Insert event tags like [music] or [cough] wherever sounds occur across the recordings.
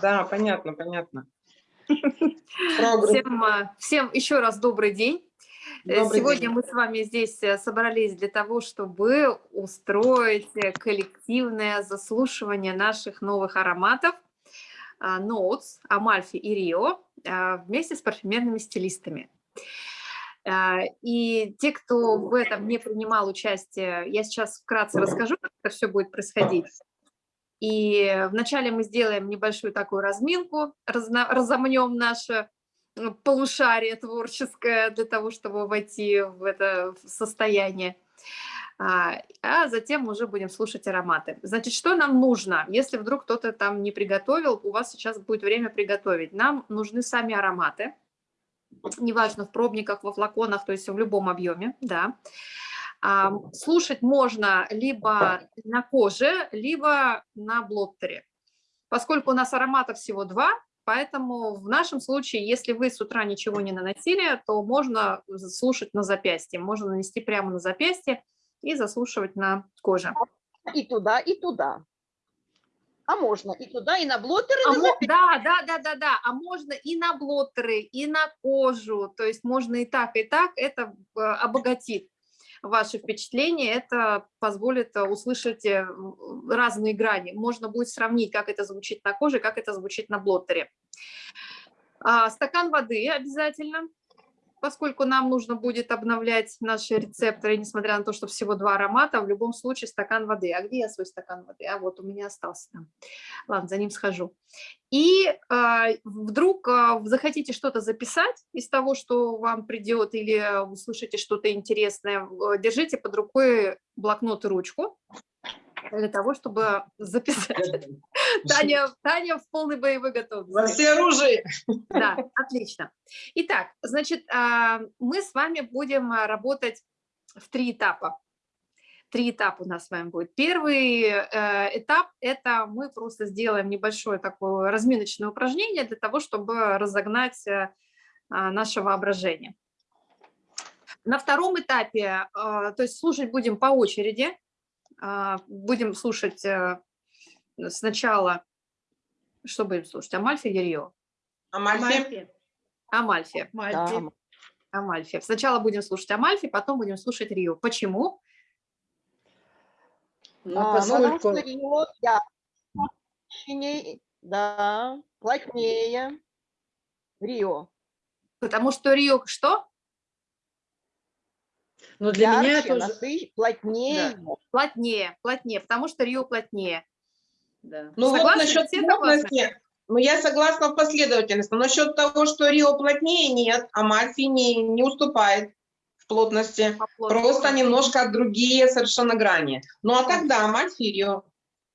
Да, понятно, понятно. Всем, а, всем еще раз добрый день. Э, Добрый Сегодня день. мы с вами здесь э, собрались для того, чтобы устроить э, коллективное заслушивание наших новых ароматов Notes, Амальфи и Рио а, вместе с парфюмерными стилистами. А, И те, кто в этом не принимал участие, я сейчас вкратце расскажу, как это все будет происходить. И вначале мы сделаем небольшую такую разминку, разомнем наше э, полушарие творческое для того, чтобы войти в это состояние. А а затем уже будем слушать ароматы. Значит, что нам нужно? Если вдруг кто-то там не приготовил, у вас сейчас будет время приготовить. Нам нужны сами ароматы, неважно, в пробниках, во флаконах, то есть в любом объеме, да. Слушать можно либо на коже, либо на блоттере. Поскольку у нас ароматов всего два, поэтому в нашем случае, если вы с утра ничего не наносили, то можно слушать на запястье. Можно нанести прямо на запястье и заслушивать на коже. И туда, и туда. А можно и туда, и на блотер, и А на да, да, да, да, да. А можно и на блоттеры, и на кожу. То есть можно и так, и так. Это э, обогатит ваши впечатления. Это позволит э, услышать э, разные грани. Можно будет сравнить, как это звучит на коже, как это звучит на блоттере. А, Стакан воды обязательно, поскольку нам нужно будет обновлять наши рецепторы, несмотря на то, что всего два аромата, в любом случае стакан воды. А где я свой стакан воды? А вот у меня остался там. Ладно, за ним схожу. И а, вдруг вы захотите что-то записать из того, что вам придет, или услышите что-то интересное, э, держите под рукой блокнот и ручку для того, чтобы записать. [laughs] Таня, Таня в полной боевой Во готовности. всеоружии. Да, отлично. Итак, значит, а, мы с вами будем а, работать в три этапа. Три этапа у нас с вами будет. Первый э, этап – это мы просто сделаем небольшое такое разминочное упражнение для того, чтобы разогнать э, а, наше воображение. На втором этапе, э, то есть слушать будем по очереди, будем слушать сначала, что будем слушать, Амальфи или Рио? Амальфи. Амальфи. Да. Амальфи. Сначала будем слушать Амальфи, потом будем слушать Рио. Почему? Ну, А, потому поскольку... что Рио, да, плотнее, да, плотнее. Рио. Потому что Рио что? Но для меня Ярче, тоже... насыщ- плотнее. Плотнее, плотнее, потому что Рио плотнее. Да. Ну вот Согласны? насчет Все согласны? плотности, ну я согласна в последовательности. Насчет того, что Рио плотнее, нет, Амальфи не, не уступает в плотности. По плотности. Просто немножко другие совершенно грани. Ну а тогда Амальфи и Рио.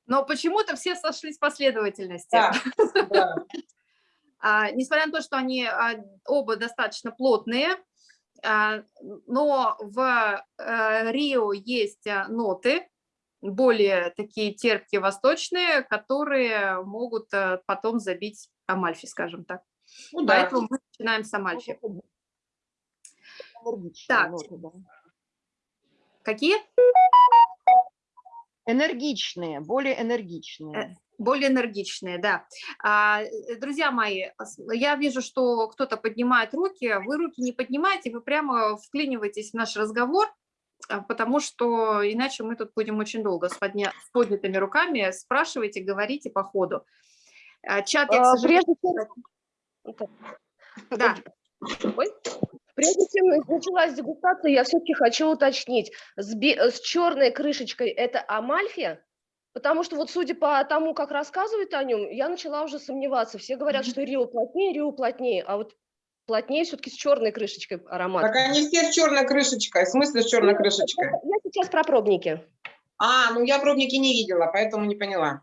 Но почему-то все сошлись в последовательности. Да, да. [laughs] А, несмотря на то, что они а, оба достаточно плотные, а, но в э, Рио есть а, ноты, более такие терпкие, восточные, которые могут а, потом забить Амальфи, скажем так. Ну да. Поэтому мы начинаем с Амальфи. Так. ноты, да. Какие? Энергичные, более энергичные. Более энергичные, да. А, э, Друзья мои, с- я вижу, что кто-то поднимает руки, вы руки не поднимаете, вы прямо вклиниваетесь в наш разговор, а, потому что иначе мы тут будем очень долго с, подня- с поднятыми руками, спрашивайте, говорите по ходу. А, Чат, я, к А, сожалению, Прежде чем, да. Ой, прежде чем началась дегустация, я все-таки хочу уточнить. С, бе- с черной крышечкой это Амальфи? Потому что вот судя по тому, как рассказывают о нем, я начала уже сомневаться. Все говорят, что Рио плотнее, Рио плотнее, а вот плотнее все-таки с черной крышечкой аромат. Так они все с черной крышечкой. В смысле с черной крышечкой? Я сейчас про пробники. А, ну я пробники не видела, поэтому не поняла.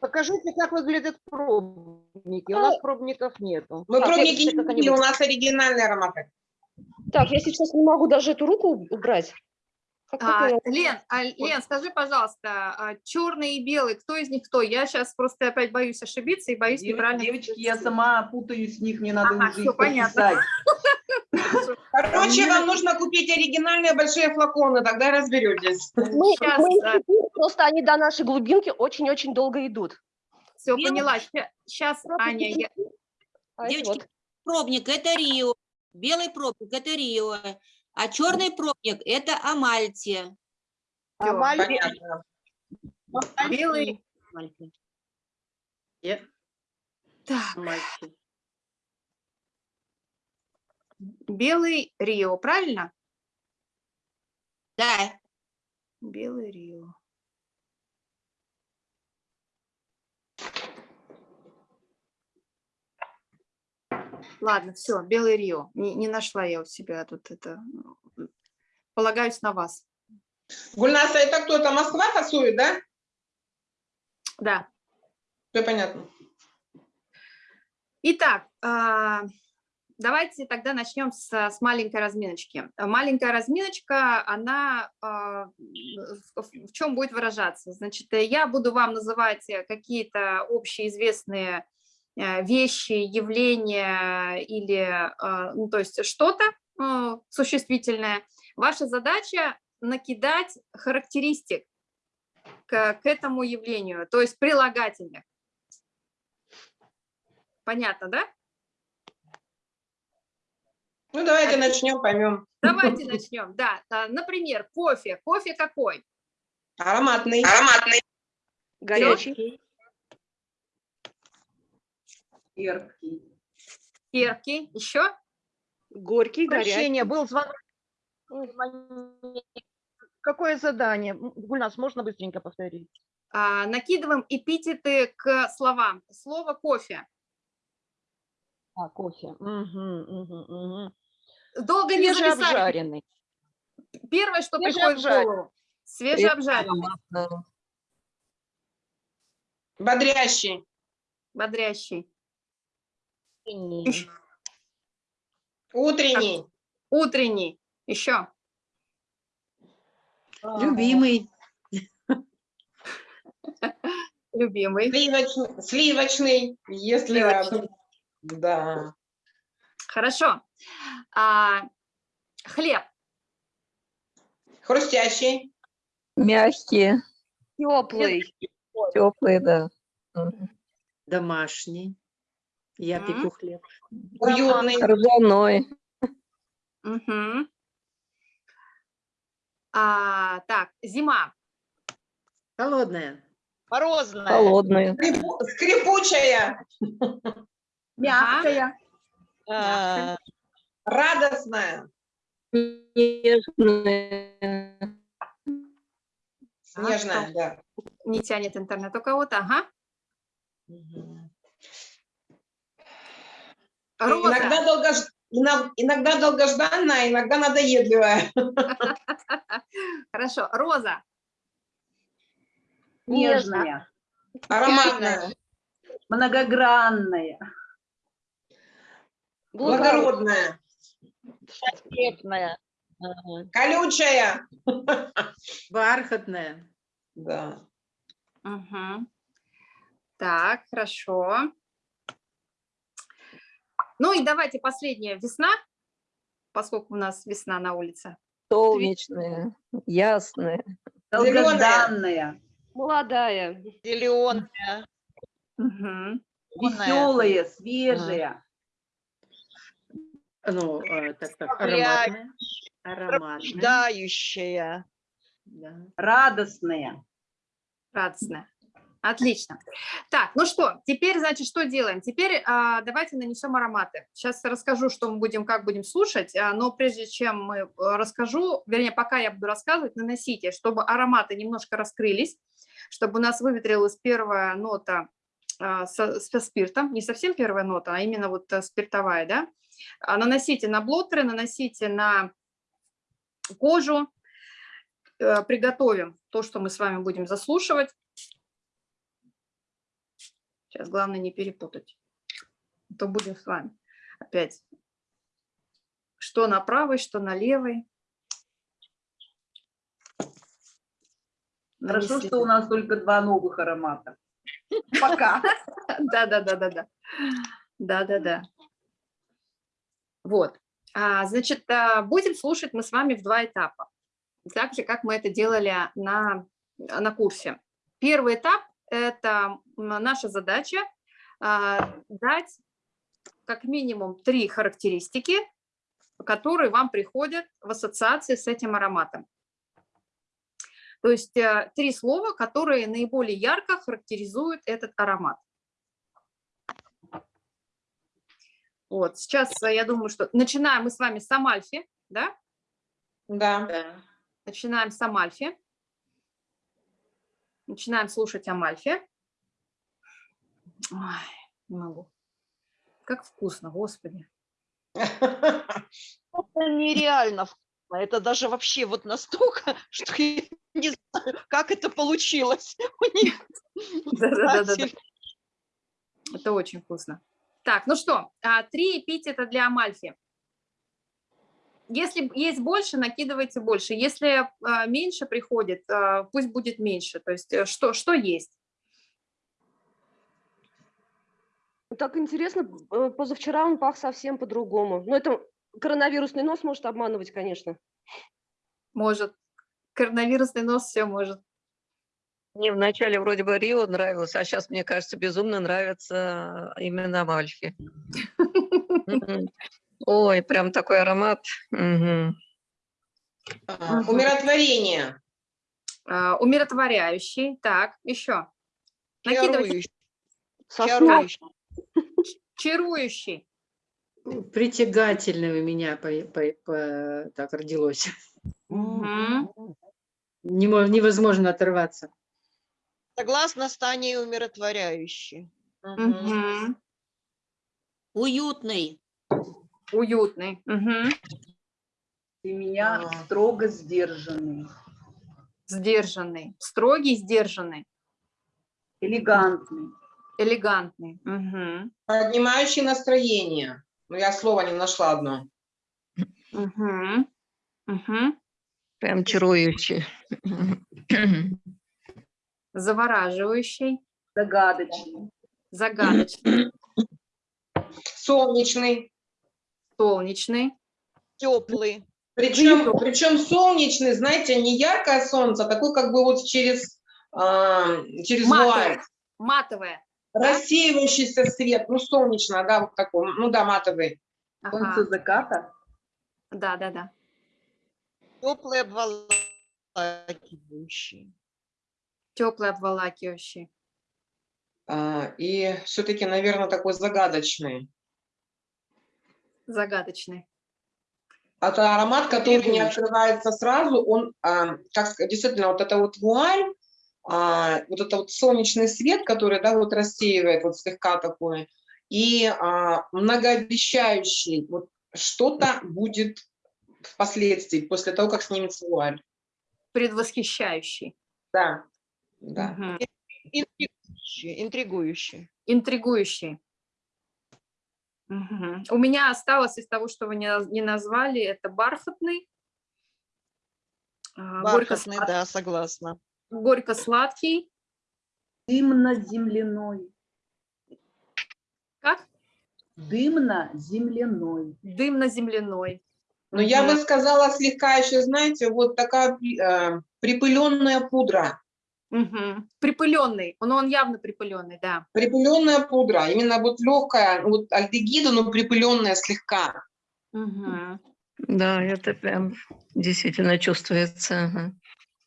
Покажите, как выглядят пробники. У нас пробников нету. Мы Так, пробники не видели, у нас оригинальные ароматы. Так, я сейчас не могу даже эту руку убрать. А? Лен, а, Лен, скажи, пожалуйста, черный и белый, кто из них кто? Я сейчас просто опять боюсь ошибиться и боюсь Дев- неправильно. Девочки, я сама путаюсь в них, мне надо Ага, уже их понятно. [laughs] Короче, вам нужно купить оригинальные большие флаконы, тогда разберетесь. Мы, Сейчас, мы а, институт просто они до нашей глубинки очень-очень долго идут. Все, Белый- поняла. Сейчас, Аня, я- А Девочки, вот. пробник это Рио, белый пробник это Рио, а черный пробник это Амальтия. А Понятно. белый. Амальтия. Так, мальчик. белый Рио, правильно? Да, Белый Рио. Ладно, все, Белый Рио. Не, не нашла я у себя тут это. м, Полагаюсь на вас. Гульнаса, это кто-то Москва тасует, да? Да. Все понятно. Итак, а, давайте тогда начнем с, с маленькой разминочки. Маленькая разминочка, она а, в, чем будет выражаться? Значит, я буду вам называть какие-то общеизвестные вещи, явления или, а, ну, то есть что-то э, существительное. Ваша задача накидать характеристик к, к этому явлению, то есть прилагательных. Понятно, да? Ну, давайте начнем, поймем. Давайте [laughs] начнем. Да, а, например, кофе. Кофе какой? Ароматный. Ароматный. Горячий. Терпкий. Терпкий. Еще? Горький, горячий. Прощение, был звонок. Какое задание? Гульнас, можно быстренько повторить? А, накидываем эпитеты к словам. Слово кофе. А, кофе. Мгм, мгм, мгм. Долго не записали. Свежеобжаренный. Первое, что приходит в голову. Свежеобжаренный. Бодрящий. Бодрящий. Утренний. Утренний. Еще. Любимый. Любимый. Сливочный. Сливочный. Если Сливочный. Да. Хорошо. А, хлеб. Хрустящий. Мягкие, Теплый. теплые, да. Домашний. Я М. пеку хлеб. Уютный. Ржаной, Мгм. А, так, зима. Холодная. Морозная. холодные, Скрипу- Скрипучая. Мягкая. А, Радостная. нежные, Снежная, да. Не тянет интернет у кого-то. Ага. Мгм. Роза. Иногда, долгож- иног- иногда долгожданная, иногда надоедливая. [laughs] Хорошо. Роза. Нежная. Ароматная. Многогранная. Благородная. Великолепная. Колючая. Бархатная. Да. Мгм. Так, хорошо. Ну и давайте последняя весна, поскольку у нас весна на улице. солнечные, ясные, Зелёная. Долгожданная. Молодая. Зеленая. Мгм. Веселая, свежая. Ну, э, так, так, ароматная. Ароматная. Да. Радостная. Радостная. Отлично. Так, ну что, теперь, значит, что делаем? Теперь а, давайте нанесем ароматы. Сейчас расскажу, что мы будем, как будем слушать, а, но прежде чем мы э, расскажу, вернее, пока я буду рассказывать, наносите, чтобы ароматы немножко раскрылись, чтобы у нас выветрилась первая нота а, со, со спиртом, не совсем первая нота, а именно вот э, спиртовая, да. А, Наносите на блоттеры, наносите на кожу, Э, приготовим то, что мы с вами будем заслушивать. Сейчас главное не перепутать. А То будем с вами опять. Что на правой, что на левой. Хорошо, Нанесли. что у нас только два новых аромата. Пока. [laughs] Да, да, да, да, да. Да, да, да. Вот. А, значит, а, будем слушать мы с вами в два этапа. Так же, как мы это делали на на курсе. Первый этап – это наша задача а, дать как минимум три характеристики, которые вам приходят в ассоциации с этим ароматом. То есть э, три слова, которые наиболее ярко характеризуют этот аромат. Вот, сейчас э, я думаю, что начинаем мы с вами с Амальфи, да? Да. Начинаем с Амальфи. Начинаем слушать Амальфи. Ой, не могу. Как вкусно, господи. Это нереально вкусно. Это даже вообще вот настолько, [laughs] что я не знаю, как это получилось [laughs] у них. Да-да-да-да-да. Кстати, Это очень вкусно. Так, ну что, а, три эпитета для Амальфи. Если есть больше, накидывайте больше. Если а, меньше приходит, а, пусть будет меньше. То есть э, что, что есть? Так интересно, э, позавчера он пах совсем по-другому. Ну, это коронавирусный нос может обманывать, конечно. Может. Коронавирусный нос все может. Мне вначале вроде бы Рио нравилось, а сейчас, мне кажется, безумно нравится именно Амальфи. [laughs] Ой, прям такой аромат. А, Умиротворение. А, Умиротворяющий. Так, еще. Накидывайте. чарующий, чарующий. Чарующий. Притягательное у меня по- по- по- так родилось. Не мо- невозможно оторваться. Согласно с Таней умиротворяющий. Уютный. Уютный. Мгм. Ты меня А. строго сдержанный, Сдержанный. Строгий, сдержанный. элегантный. Элегантный. Мгм. Поднимающий настроение. Ну, я слова не нашла одно. Мгм. Мгм. Прям чарующий. Завораживающий. Загадочный. Загадочный. Солнечный. Солнечный. Теплый. Причем, причем солнечный, знаете, не яркое солнце, а такой как бы вот через, а, через вуаль. Матовое. Рассеивающийся свет, ну, солнечно, да, вот такой, ну да, матовый. Солнце Ага. заката. Да, да, да. Теплый обволакивающий. Теплый, обволакивающий. А, и все-таки, наверное, такой загадочный. Загадочный. Это аромат, который не открывается сразу, он, а, как действительно, вот это вот вуаль, а, вот это вот солнечный свет, который, да, вот рассеивает вот слегка такой, и а, многообещающий, вот что-то будет впоследствии, после того, как снимется вуаль. Предвосхищающий. Да, да. Мгм. Интригующий. Интригующий. Интригующий. У меня осталось из того, что вы не, наз- не назвали, это бархатный. а, Бархатный, горько-слад- да, согласна. Горько-сладкий. Дымно-земляной. Как? Дымно-земляной. Дымно-земляной. Но я Мгм. бы сказала слегка еще, знаете, вот такая э, припыленная пудра. Мгм. Припыленный. Он, он явно припыленный, да. Припыленная пудра, именно вот легкая, вот альдегида, но припыленная слегка. Мгм. Да, это прям действительно чувствуется. Мгм.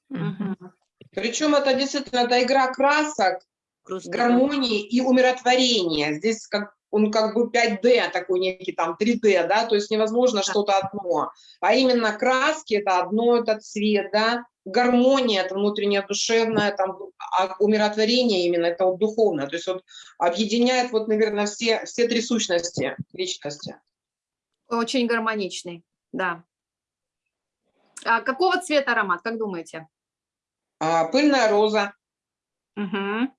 Мгм. Причем это действительно это игра красок, Просто гармонии и умиротворения. Здесь как он как бы 5D, такой некий там 3D, да, то есть невозможно что-то одно. А именно краски это одно, это цвет, да, гармония это внутренняя душевная, там, а умиротворение именно это вот духовное. То есть вот объединяет вот, наверное, все, все три сущности личности. Очень гармоничный, да. А какого цвета аромат, как думаете? А, пыльная роза, Мгм.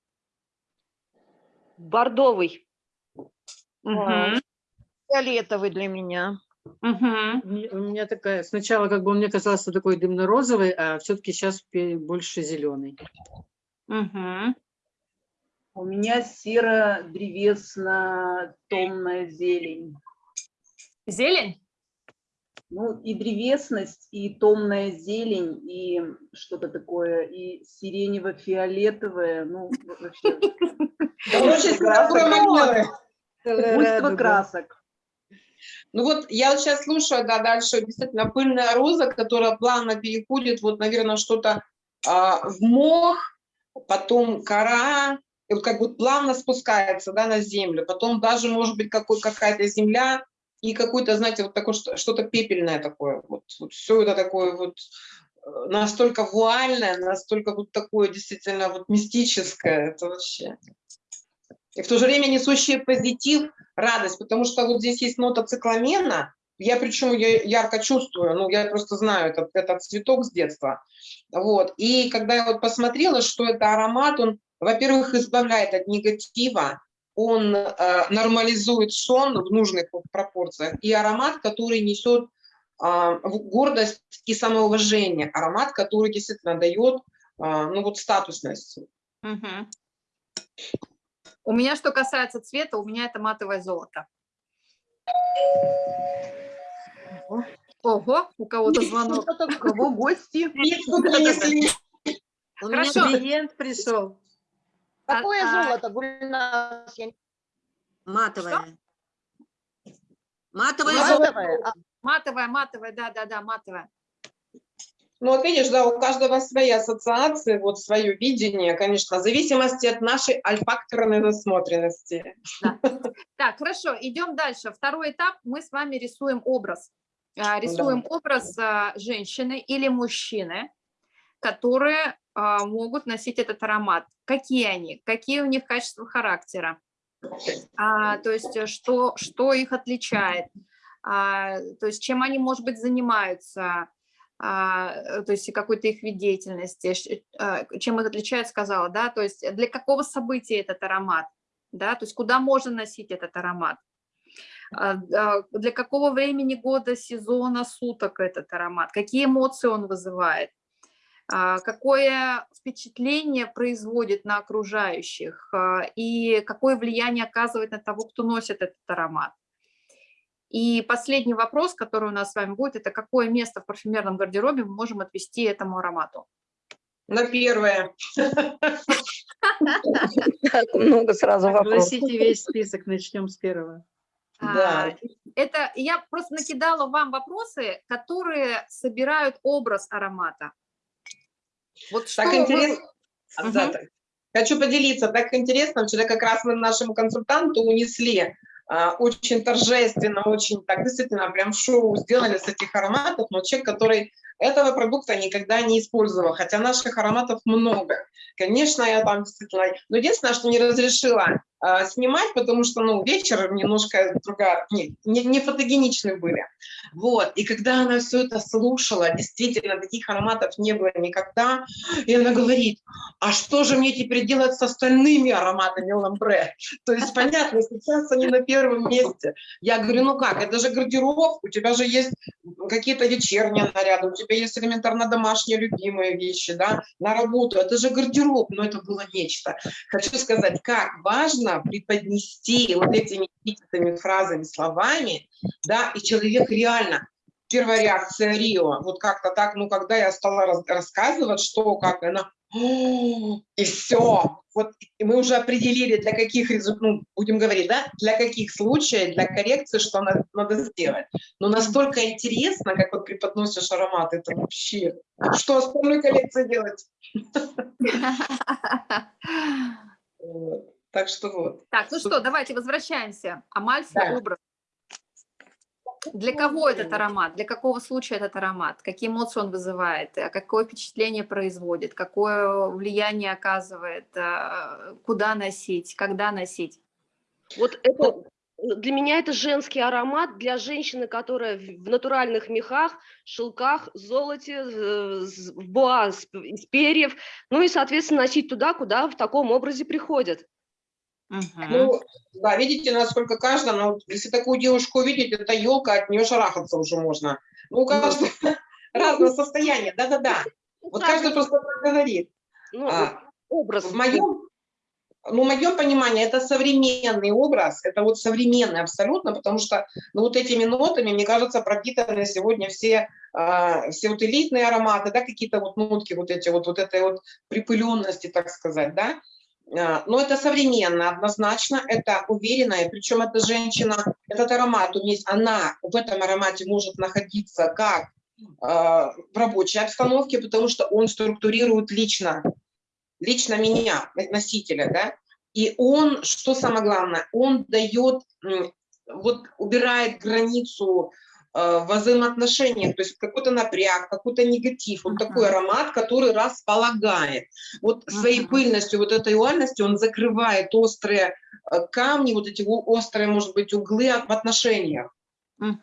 Бордовый. Мгм. Фиолетовый для меня. Мгм. У меня- такая, сначала как бы он мне казался такой дымно-розовый, а все-таки сейчас больше зеленый. Мгм. У меня серо-древесно-томная зелень. Зелень? Ну, и древесность, и томная зелень, и что-то такое, и сиренево-фиолетовое, ну, вообще, [laughs] Очень красок. Ну вот я сейчас слушаю, да, дальше действительно пыльная роза, которая плавно переходит, вот, наверное, что-то а, в мох, потом кора, и вот как бы плавно спускается, да, на землю, потом даже, может быть, какая-то земля и какое-то, знаете, вот такое что- что-то пепельное такое, вот, вот все это такое вот э, настолько вуальное, настолько вот такое действительно вот мистическое, это вообще. И в то же время несущее позитив, радость, потому что вот здесь есть нота цикламена, я причем я ярко чувствую, ну, я просто знаю этот, этот цветок с детства. Вот. И когда я вот посмотрела, что это аромат, он, во-первых, избавляет от негатива, он э, нормализует сон в нужных пропорциях, и аромат, который несет в- гордость и самоуважение, аромат, который действительно дает а, ну, вот статусность. Мгм. У меня, что касается цвета, у меня это матовое золото. Ого, у кого-то звонок. Кого гости? Принесли. У меня. Клиент пришел. Какое а- золото, Гульнас? Я матовая. Матовая Матовая. золото. Матовое? А, Матовая, матовая, да-да-да, матовая. Ну, вот видишь, да, у каждого свои ассоциации, вот свое видение, конечно, в зависимости от нашей альфакторной насмотренности. [laughs] Так, хорошо, идем дальше. Второй этап, мы с вами рисуем образ. А, Рисуем образ а, женщины или мужчины, которые а, могут носить этот аромат. Какие они? Какие у них качества характера? То есть э, что, что их отличает? То есть чем они, может быть, занимаются? А, э, то есть какой-то их вид деятельности, ш- а, чем их отличает, сказала, да, то есть для какого события этот аромат, да, то есть куда можно носить этот аромат, А, для какого времени года, сезона, суток этот аромат, какие эмоции он вызывает, какое впечатление производит на окружающих? И какое влияние оказывает на того, кто носит этот аромат. И последний вопрос, который у нас с вами будет, это какое место в парфюмерном гардеробе мы можем отвести этому аромату? На первое. Так много сразу вопросов. Огласите весь список, начнем с первого. Да. А, Это я просто накидала вам вопросы, которые собирают образ аромата. Вот что Так вы- интересно. Да, так. Хочу поделиться, так интересно, вчера как раз мы нашему консультанту унесли очень торжественно, очень так действительно прям шоу сделали с этих ароматов, но человек, который этого продукта никогда не использовал, хотя наших ароматов много. Конечно, я там действительно... Но единственное, что не разрешила а, снимать, потому что, ну, вечер немножко другая, не, не, не фотогеничны были. Вот, и когда она все это слушала, действительно, таких ароматов не было никогда, и она говорит, а что же мне теперь делать с остальными ароматами ламбре? То есть, понятно, сейчас они на первом месте. Я говорю, ну как, это же гардероб, у тебя же есть какие-то вечерние наряды, у тебя есть элементарно домашние любимые вещи, да, на работу, это же гардероб, но это было нечто. Хочу сказать, как важно преподнести вот этими эпитетами, фразами, словами, да, и человек реально, первая реакция Рио, вот как-то так, ну, когда я стала рас- рассказывать, что, как, она, и все, вот и мы уже определили, для каких ну, будем говорить, да, для каких случаев, для коррекции, что надо, надо сделать. Но настолько интересно, как вот преподносишь аромат, это вообще, что остальной коллекции делать? [laughs] Так что вот. Так, ну что, давайте возвращаемся. Амальфи Да. образ. Для кого этот аромат? Для какого случая этот аромат? Какие эмоции он вызывает? А Какое впечатление производит? Какое влияние оказывает? А, Куда носить? Когда носить? Вот это для меня это женский аромат для женщины, которая в натуральных мехах, шелках, золоте, э, с- в п- из перьев, ну и, соответственно, носить туда, куда в таком образе приходят. Ну, да, видите, насколько каждая, ну, вот если такую девушку увидеть, это елка, от нее шарахаться уже можно. Ну, у каждого [laughs] разное состояние, да-да-да. Вот каждый просто говорит. Ну, А, образ. В моем, ну, в моем понимании, это современный образ, это вот современный абсолютно, потому что ну, вот этими нотами, мне кажется, пропитаны сегодня все, э, все вот элитные ароматы, да, какие-то вот нотки вот эти вот, вот этой вот припыленности, так сказать, да. Э, но это современно, однозначно, это уверенная, причем эта женщина, этот аромат, у нее, она в этом аромате может находиться как э, в рабочей обстановке, потому что он структурирует лично лично меня, носителя, да, и он, что самое главное, он дает, вот убирает границу э, в взаимоотношениях, то есть какой-то напряг, какой-то негатив, вот uh -huh. такой аромат, который располагает. Вот uh -huh. своей пыльностью, вот этой уальностью он закрывает острые э, камни, вот эти острые, может быть, углы в отношениях.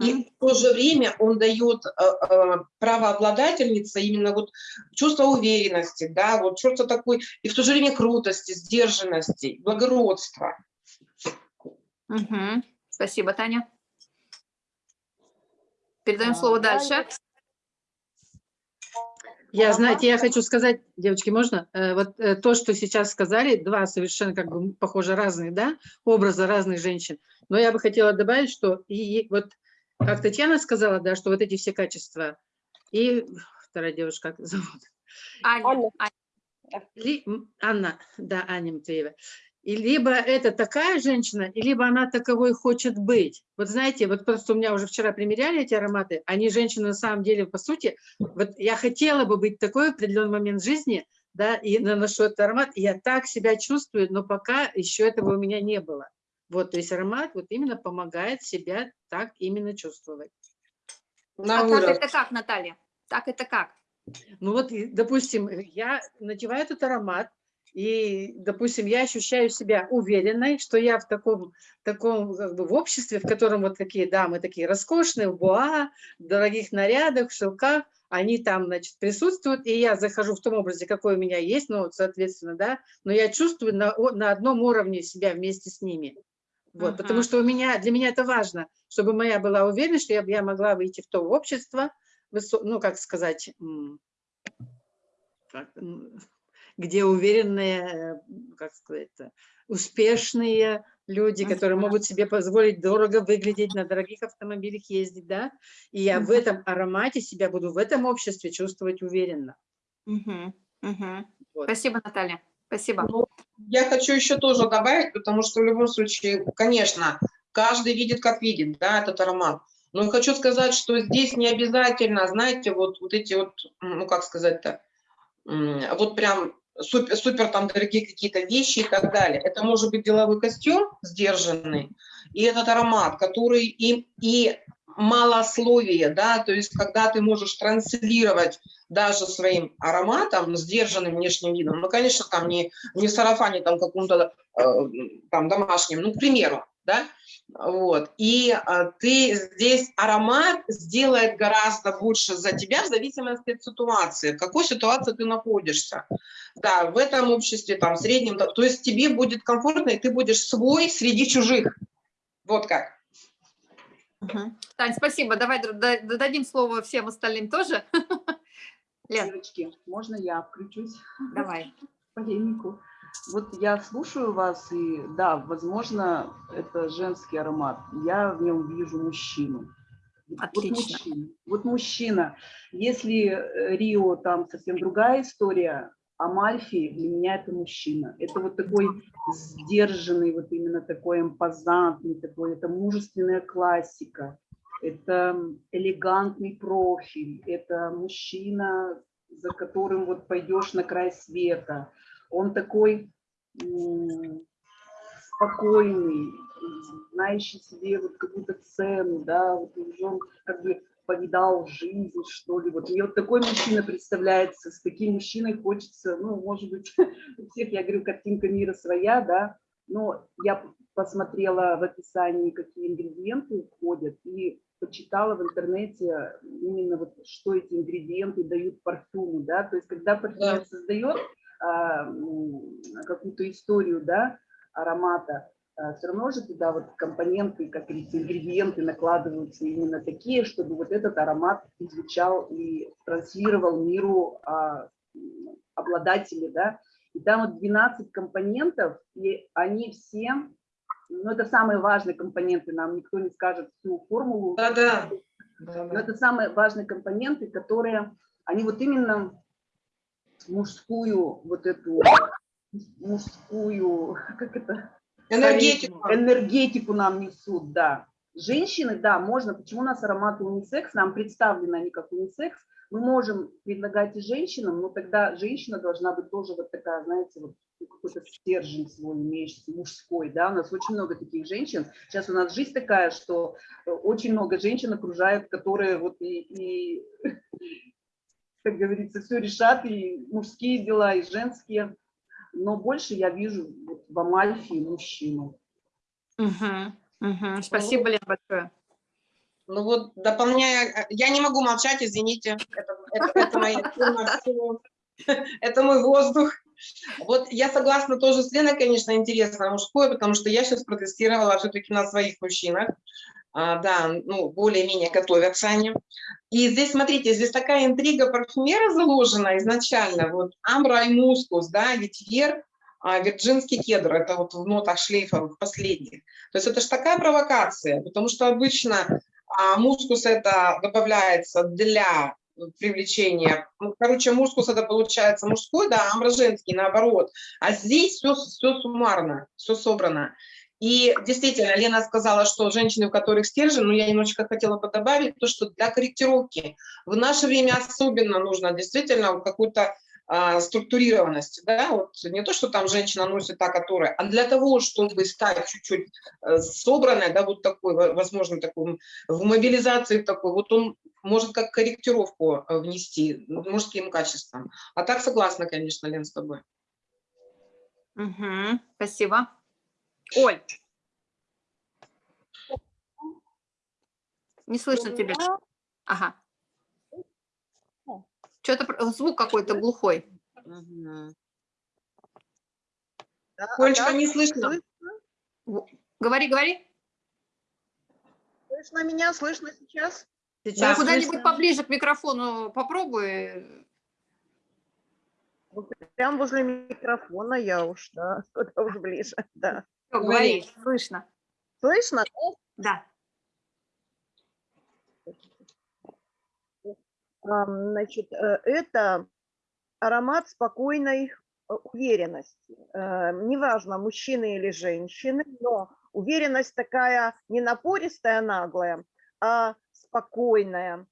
И в то же время он дает э, э, правообладательнице именно вот чувство уверенности, да, вот чувство такой, и в то же время крутости, сдержанности, благородства. Угу. Спасибо, Таня. Передаем а, слово дальше. Я, знаете, я хочу сказать, девочки, можно? Э, вот э, то, что сейчас сказали, два совершенно как бы похоже разные, да, образа разных женщин. Но я бы хотела добавить, что и вот как Татьяна сказала, да, что вот эти все качества. И вторая девушка, как зовут? Аня. Аня. Ли, Анна, да, Аня Матвеева. И либо это такая женщина, и либо она таковой хочет быть. Вот знаете, вот просто у меня уже вчера примеряли эти ароматы, они женщины на самом деле, по сути, вот я хотела бы быть такой в определенный момент жизни, да, и наношу этот аромат, и я так себя чувствую, но пока еще этого у меня не было. Вот, то есть аромат вот именно помогает себя так именно чувствовать. На а так это как, Наталья? Так это как? Ну вот, допустим, я надеваю этот аромат, и, допустим, я ощущаю себя уверенной, что я в таком, таком как бы, в обществе, в котором вот такие дамы, такие роскошные, в буа, в дорогих нарядах, в шелках, они там, значит, присутствуют, и я захожу в том образе, какой у меня есть, ну, соответственно, да, но я чувствую на, на одном уровне себя вместе с ними. Вот, uh Потому что у меня, для меня это важно, чтобы моя была уверенность, что я, я могла выйти в то общество, ну, как сказать, как, где уверенные, как сказать, успешные люди, которые могут себе позволить дорого выглядеть, на дорогих автомобилях ездить, да, и я в этом аромате себя буду в этом обществе чувствовать уверенно. Uh Вот. Спасибо, Наталья. Спасибо. Ну, я хочу еще тоже добавить, потому что в любом случае, конечно, каждый видит, как видит, да, этот аромат. Но хочу сказать, что здесь не обязательно, знаете, вот, вот эти вот, ну, как сказать-то, вот прям супер, супер там дорогие какие-то вещи и так далее. Это может быть деловой костюм сдержанный, и этот аромат, который и, и малословие, да, то есть когда ты можешь транслировать даже своим ароматом, сдержанным внешним видом, ну, конечно, там не, не сарафане там каком-то э, там домашнем, ну, к примеру, да, вот, и э, ты здесь аромат сделает гораздо больше за тебя в зависимости от ситуации, в какой ситуации ты находишься, да, в этом обществе, там, в среднем, то есть тебе будет комфортно, и ты будешь свой среди чужих, вот как. Угу. Тань, спасибо. Давай дадим слово всем остальным тоже. [laughs] Лен. Девочки, можно я включусь? Давай. [laughs] Полемику. Вот я слушаю вас, и да, возможно, это женский аромат. Я в нем вижу мужчину. Отлично. Вот мужчина. Вот мужчина. Если э, Рио там совсем другая история, Амальфи для меня это мужчина. Это вот такой сдержанный, вот именно такой импозантный, такой, это мужественная классика, это элегантный профиль, это мужчина, за которым вот пойдешь на край света. Он такой спокойный, знающий себе вот какую-то цену, да, вот он как бы повидал жизнь, что ли. Вот мне вот такой мужчина представляется, с таким мужчиной хочется, ну, может быть, [laughs] у всех, я говорю, картинка мира своя, да, но я посмотрела в описании, какие ингредиенты входят, и почитала в интернете именно вот, что эти ингредиенты дают парфюму, да, то есть когда парфюмер да. создает какую-то историю, да, аромата, а, все равно же туда вот компоненты, как говорится, ингредиенты накладываются именно такие, чтобы вот этот аромат изучал и транслировал миру а, обладателя, да, И там вот 12 компонентов, и они все, ну это самые важные компоненты, нам никто не скажет всю формулу. Да-да. Но это самые важные компоненты, которые, они вот именно мужскую вот эту, мужскую, как это? Энергетику. Энергетику нам несут, да. Женщины, да, можно, почему у нас ароматы унисекс, нам представлены они как унисекс, мы можем предлагать и женщинам, но тогда женщина должна быть тоже вот такая, знаете, вот какой-то стержень свой имеющий, мужской, да, у нас очень много таких женщин. Сейчас у нас жизнь такая, что э, очень много женщин окружают, которые вот и, и как говорится, все решат, и мужские дела, и женские. Но больше я вижу вот в Амальфе мужчину. Мгм, мгм. Спасибо, Лен, большое. Ну вот, дополняя, я не могу молчать, извините, это, это, это моя это мой воздух. Вот я согласна тоже с Леной, конечно, интересно мужское, потому что я сейчас протестировала все-таки на своих мужчинах. А, да, ну, более-менее готовятся они. И здесь, смотрите, здесь такая интрига парфюмера заложена изначально. Вот амбра и мускус, да, ветивер, а, вирджинский кедр, это вот в нотах шлейфовых последних. То есть это же такая провокация, потому что обычно а, мускус это добавляется для привлечения. Ну, короче, мускус это получается мужской, да, амбра женский, наоборот. А здесь все, все суммарно, все собрано. И действительно, Лена сказала, что женщины, у которых стержень, но я немножечко хотела бы добавить, то, что для корректировки в наше время особенно нужно действительно какую-то а, структурированность, да, вот не то, что там женщина носит та, которая, а для того, чтобы стать чуть-чуть э, собранной, да, вот такой, возможно, такой, в мобилизации такой, вот он может как корректировку э, внести мужским качествам. А так согласна, конечно, Лен, с тобой. Мгм, Спасибо. Оль. Не слышно тебя. Ага. Что-то звук какой-то глухой. Олечка, не слышно. Говори, говори. Слышно меня? Слышно сейчас? Ну, Сейчас Куда-нибудь слышно. поближе к микрофону попробуй. Вот Прям возле микрофона я уж, да, [laughs] куда уж ближе, да. Говори. слышно. Слышно? Да. Значит, э, это аромат спокойной э, уверенности. Э, Неважно, мужчины или женщины, но уверенность такая не напористая, наглая, а спокойная.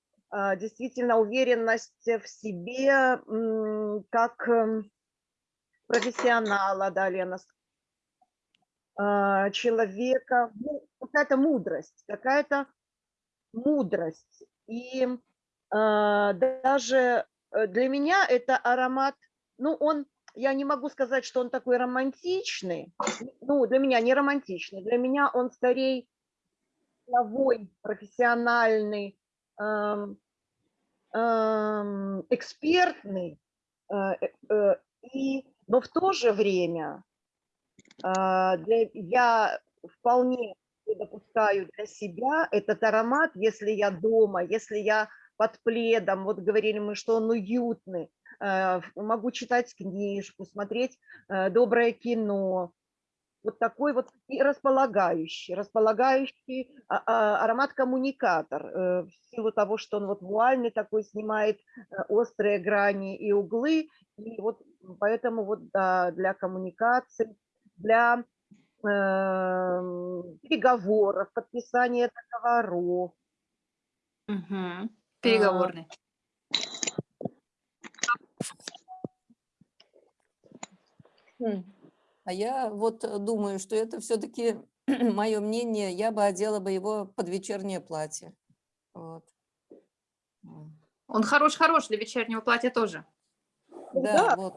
Действительно, уверенность в себе как эм, профессионала, да, Лена, человека, ну, какая-то мудрость, какая-то мудрость. И а, даже э, для меня это аромат, ну, он, я не могу сказать, что он такой романтичный, ну, для меня не романтичный, для меня он скорее деловой, профессиональный, ам, ам, экспертный, э, э, э, и, но в то же время а, я вполне допускаю для себя этот аромат, если я дома, если я под пледом, вот говорили мы, что он уютный, э, могу читать книжку, смотреть э, доброе кино, вот такой вот и располагающий, располагающий а- а, аромат-коммуникатор, э, в силу того, что он вот вуальный такой, снимает острые грани и углы, и вот поэтому вот да, для коммуникации, для эм, переговоров, подписания договоров, Мгм. Переговорный. М. А я вот э, думаю, что это все-таки [clears throat] мое мнение, я бы одела бы его под вечернее платье. Вот. Он хорош-хорош для вечернего платья тоже. Да, вот.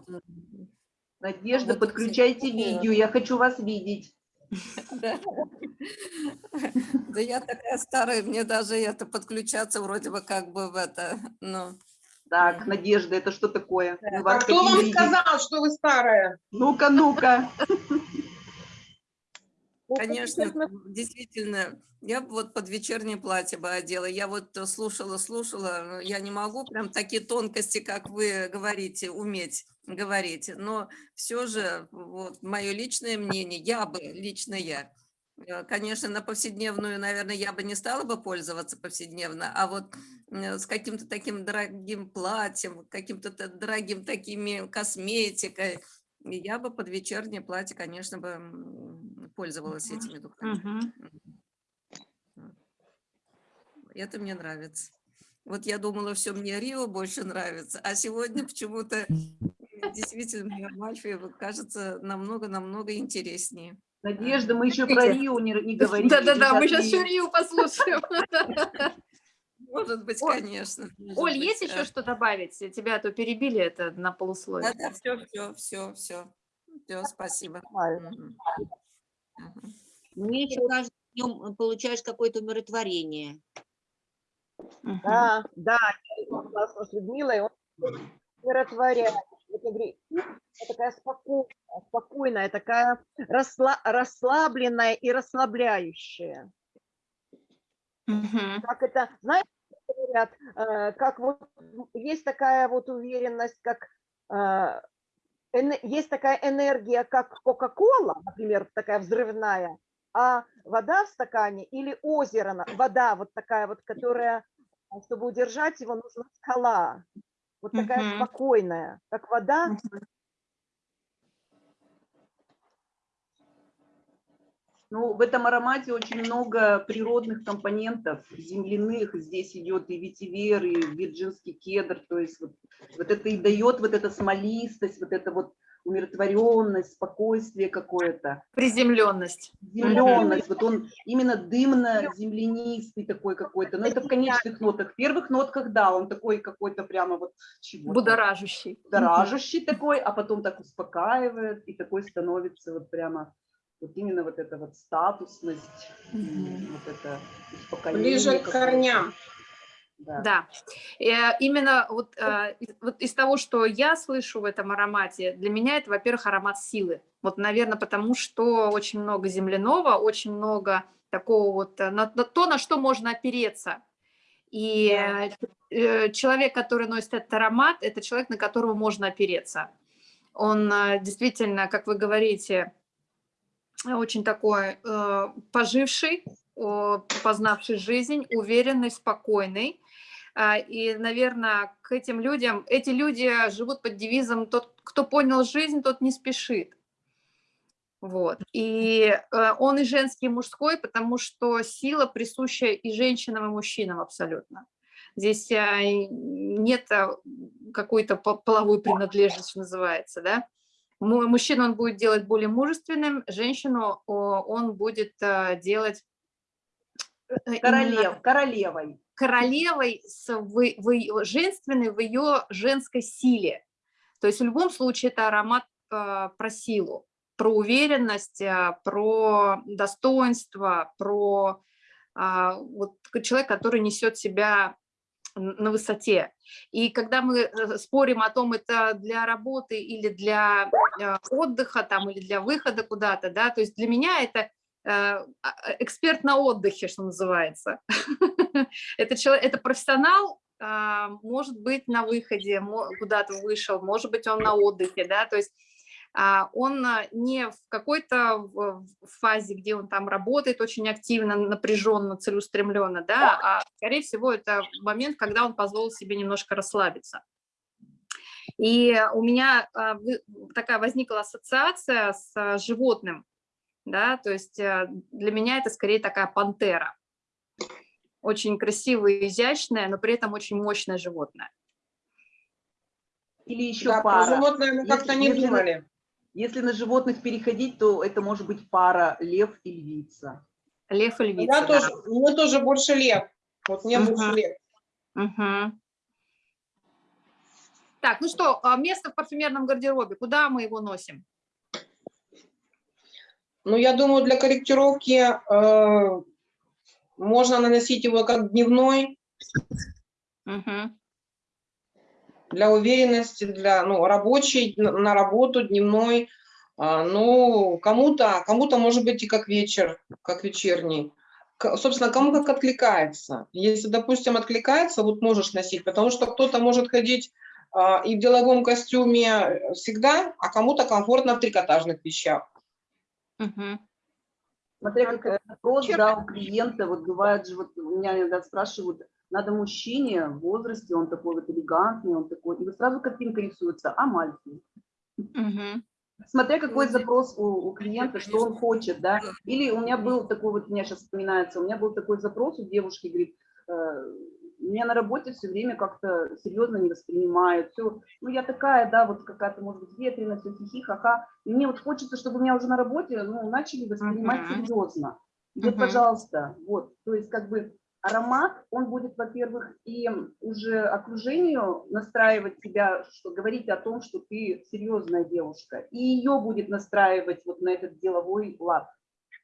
Надежда, вот подключайте видео, я хочу вас видеть. Да. Да я такая старая, мне даже это подключаться вроде бы как бы в это, ну. Так, Надежда, это что такое? А кто вам видеть. сказал, что вы старая? Ну-ка, ну-ка. Конечно, действительно, я бы вот под вечернее платье бы одела. Я вот э, слушала, слушала, но я не могу прям такие тонкости, как вы говорите, уметь говорить. Но все же, вот, мое личное мнение, я бы, лично я, э, конечно, на повседневную, наверное, я бы не стала бы пользоваться повседневно, а вот э, с каким-то таким дорогим платьем, каким-то дорогим такими косметикой, я бы под вечернее платье, конечно, бы пользовалась этими духами. Мгм. Это мне нравится. Вот я думала, все мне Рио больше нравится, а сегодня почему-то действительно мне Амальфи кажется намного-намного интереснее. Надежда, мы еще про. Рио не, не [laughs] говорили. Да-да-да, мы Сейчас еще Рию послушаем. [laughs] Может быть, Оль, конечно. может Оль, быть, есть еще что добавить? Тебя а то перебили это на полусловие. Да-да, все, все, все, все. Все, спасибо. Мне еще кажется, в нем получаешь какое-то умиротворение. Да, да, я с Людмилой, он умиротворяет. Я такая спокойная, спокойная, такая расла- расслабленная и расслабляющая. Мгм. Как это, знаете, говорят, э, как вот есть такая вот уверенность, как э, есть такая энергия, как Кока-Кола, например, такая взрывная, а вода в стакане или озеро, вода вот такая вот, которая, чтобы удержать его, нужна скала. Вот такая Мгм. спокойная, как вода, Ну, в этом аромате очень много природных компонентов, земляных. Здесь идет и ветивер, и вирджинский кедр. То есть вот, вот это и дает вот эта смолистость, вот эта вот умиротворенность, спокойствие какое-то, Приземленность. земленность. Вот он именно дымно-землянистый такой какой-то. Но это в конечных нотах. В первых нотках, да, он такой какой-то прямо вот чего Будоражащий. будоражащий такой, а потом так успокаивает, и такой становится вот прямо вот именно вот эта вот статусность, Мгм. вот это успокоение. Ближе к корням. Да. Да, Э, именно вот, э, из- вот из того, что я слышу в этом аромате, для меня это, во-первых, аромат силы. Вот, наверное, потому что очень много земляного, очень много такого вот, э, на, на то, на что можно опереться. И э, человек, который носит этот аромат, это человек, на которого можно опереться. Он действительно, как вы говорите, очень такой э, поживший, о, познавший жизнь, уверенный, спокойный. А, И, наверное, к этим людям, эти люди живут под девизом «тот, кто понял жизнь, тот не спешит». Вот. И э, он и женский, и мужской, потому что сила присуща и женщинам, и мужчинам абсолютно. Здесь и нет а, какой-то по- половой принадлежности, называется, да. Му- Мужчину он будет делать более мужественным, женщину он будет а, делать э, Королев, королевой. королевой с, в, в женственной в ее женской силе. То есть в любом случае это аромат а, про силу, про уверенность, а, про достоинство, про а, вот человек, который несет себя на высоте. И когда мы э, спорим о том, это для работы или для э, отдыха там, или для выхода куда-то, да, то есть для меня это э, а, эксперт на отдыхе, что называется. [laughs] Это человек, это профессионал, а, может быть, на выходе, куда-то вышел, может быть, он на отдыхе, да, то есть он а, не в какой-то фазе, где он там работает очень активно, напряженно, целеустремленно, да, а, скорее всего, это момент, когда он позволил себе немножко расслабиться. И у меня а, такая возникла ассоциация с а, животным, да, то есть а, для меня это скорее такая пантера. Очень красивое, и изящное, но при этом очень мощное животное. Или еще Да, про пара. животное мы как-то не думали. Если на животных переходить, то это может быть пара лев и львица. Лев и Я львица. да. тоже, мне тоже больше лев. Вот мне Мгм. больше лев. Мгм. Так, ну что, а, место в парфюмерном гардеробе, куда мы его носим? Ну, я думаю, для корректировки э, можно наносить его как дневной, Мгм. Для уверенности, для, ну, рабочий, на работу, дневной. А, Ну, кому-то, кому-то может быть и как вечер, как вечерний. Собственно, кому как откликается. Если, допустим, откликается, вот можешь носить, потому что кто-то может ходить а, и в деловом костюме всегда, а кому-то комфортно в трикотажных вещах. Мгм. Смотря какой вопрос, да, у клиента, вот бывает же, вот меня иногда спрашивают, надо мужчине в возрасте, он такой вот элегантный, он такой, и вот сразу картинка рисуется, а мальчик. Мгм. Смотря какой запрос у, у клиента, что он хочет, да. Или у меня был такой, вот, у меня сейчас вспоминается, у меня был такой запрос у девушки, говорит, э, меня на работе все время как-то серьезно не воспринимают, все, ну я такая, да, вот какая-то, может быть, ветреная, все хихи, ха-ха, и мне вот хочется, чтобы меня уже на работе, ну, начали воспринимать Мгм. серьезно. Вот, Мгм. пожалуйста, вот, то есть как бы аромат, он будет, во-первых, и уже окружению настраивать тебя, что говорить о том, что ты серьезная девушка, и ее будет настраивать вот на этот деловой лад,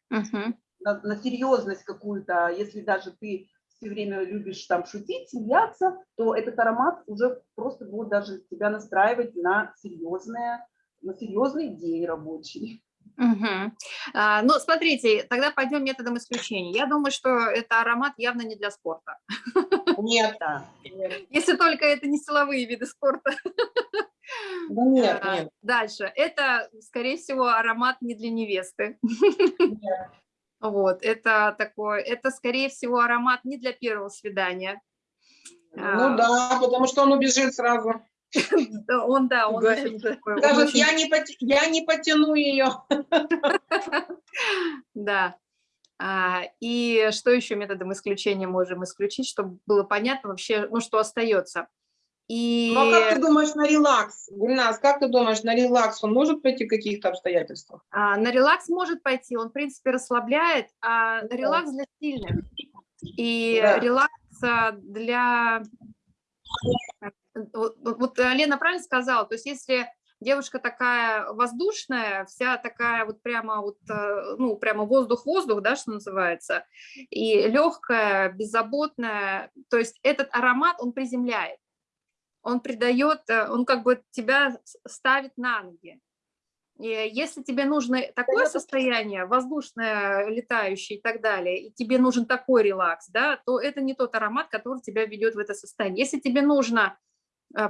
Мгм. на, на серьезность какую-то. А Если даже ты все время любишь там шутить, смеяться, то этот аромат уже просто будет даже тебя настраивать на серьезное, на серьезный день рабочий. Мгм. А, Ну, смотрите, тогда пойдем методом исключения. Я думаю, что это аромат явно не для спорта. Нет, Да. [laughs] Если только это не силовые виды спорта. да нет, А, нет. Дальше. Это, скорее всего, аромат не для невесты. нет. [laughs] Вот, это такой, это, скорее всего, аромат не для первого свидания. А, Ну да, потому что он убежит сразу. [laughs] Он, да, он очень такой, Скажет, не, я не потяну ее. [laughs] Да. А, И что еще методом исключения можем исключить, чтобы было понятно вообще, ну, что остается. И Ну а как ты думаешь на релакс? Гульнас, как ты думаешь, на релакс он может пойти в каких-то обстоятельствах? а, на релакс может пойти, он, в принципе, расслабляет, а Да. релакс для сильных. И Да. релакс а, для... Вот, вот- вот Лена правильно сказала, то есть если девушка такая воздушная, вся такая вот прямо вот, э, ну, прямо воздух-воздух, да, что называется, и легкая, беззаботная, то есть этот аромат, он приземляет, он придает, э, он как бы тебя ставит на ноги. И если тебе нужно такое состояние, воздушное, летающее и так далее, и тебе нужен такой релакс, да, то это не тот аромат, который тебя ведет в это состояние. Если тебе нужно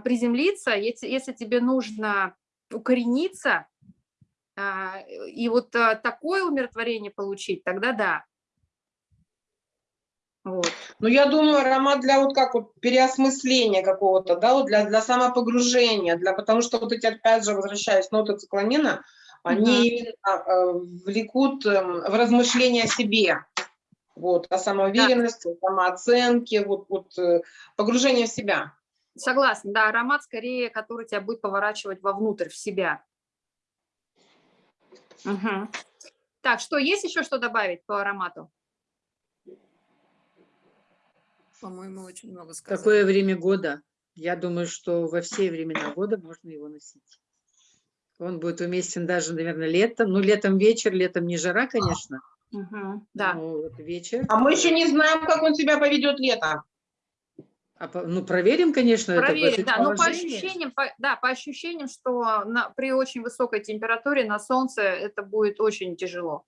приземлиться, если, если тебе нужно укорениться, а, и вот а, такое умиротворение получить, тогда да. Вот. Ну, я думаю, аромат для вот как вот переосмысления какого-то, да, вот для, для самопогружения, для, потому что вот эти, опять же, возвращаясь ноты циклонина, они именно э, влекут эм, в размышления о себе, вот, о самоуверенности, о самооценке, вот, вот э, погружение в себя. Согласна, да, аромат скорее, который тебя будет поворачивать вовнутрь, в себя. Мгм. Так, что, есть еще что добавить по аромату? По-моему, очень много сказано. Какое время года? Я думаю, что во все времена года можно его носить. Он будет уместен даже, наверное, летом. Ну, летом вечер, летом не жара, конечно. Мгм, Да. но вот вечер. А мы еще не знаем, как он себя поведет летом. А по- ну, проверим, конечно, это Проверить, это да, но по положение. ощущениям, по- да, по ощущениям, что на, при очень высокой температуре на солнце это будет очень тяжело.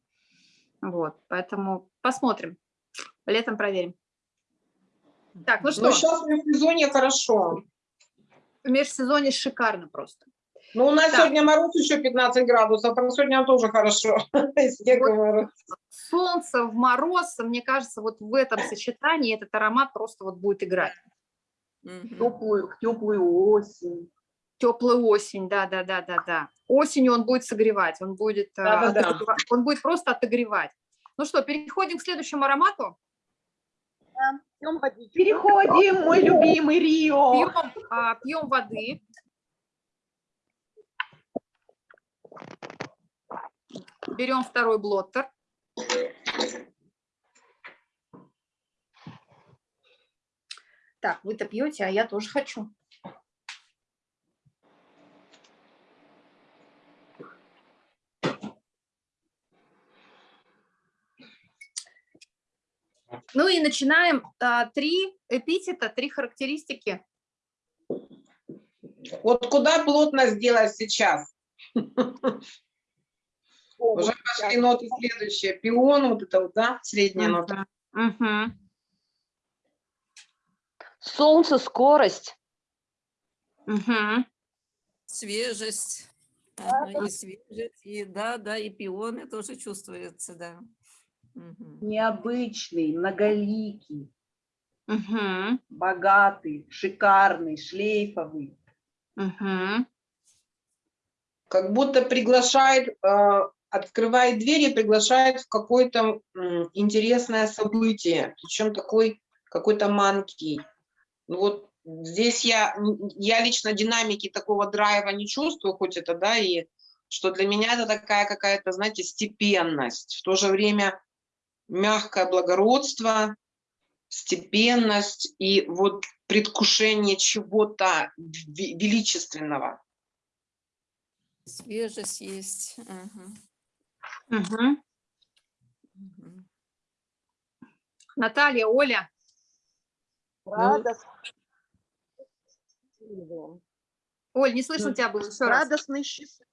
Вот, поэтому посмотрим. Летом проверим. Так, ну что, Но сейчас в сезоне хорошо. в межсезонье шикарно просто. Ну, у нас Так. сегодня мороз еще 15 градусов, а сегодня тоже хорошо. [laughs] Мороз. Солнце в мороз, мне кажется, вот в этом сочетании этот аромат просто вот будет играть. Мгм. Теплую, теплую осень. Теплая осень, да, да, да, да, да. Осенью он будет согревать, он будет, э, Да-да-да. отогрева- он будет просто отогревать. Ну что, переходим к следующему аромату. Переходим, мой любимый Рио. Пьем, а, пьем воды. Берем второй блоттер. Так, вы-то пьете, а я тоже хочу. Ну и начинаем а, три эпитета, три характеристики. Вот куда плотно сделать сейчас? Уже пошли ноты следующие. Пион, вот это вот, да, средняя нота. Солнце, скорость. Мгм. Свежесть. Ага, и свежесть, и да, да, и пионы тоже чувствуются, да. Мгм. Необычный, многоликий, Мгм. богатый, шикарный, шлейфовый. Мгм. Как будто приглашает, э, открывает двери, приглашает в какое-то интересное событие, причем такой какой-то манкий. Ну вот здесь я, я лично динамики такого драйва не чувствую, хоть это, да, и что для меня это такая какая-то, знаете, степенность, в то же время мягкое благородство, степенность и вот предвкушение чего-то ве- величественного. Свежесть есть. Мгм. мгм. Наталья, Оля. Радость. счастливые. Оль, не слышно Ну, тебя было еще раз. Радостный, счастливый.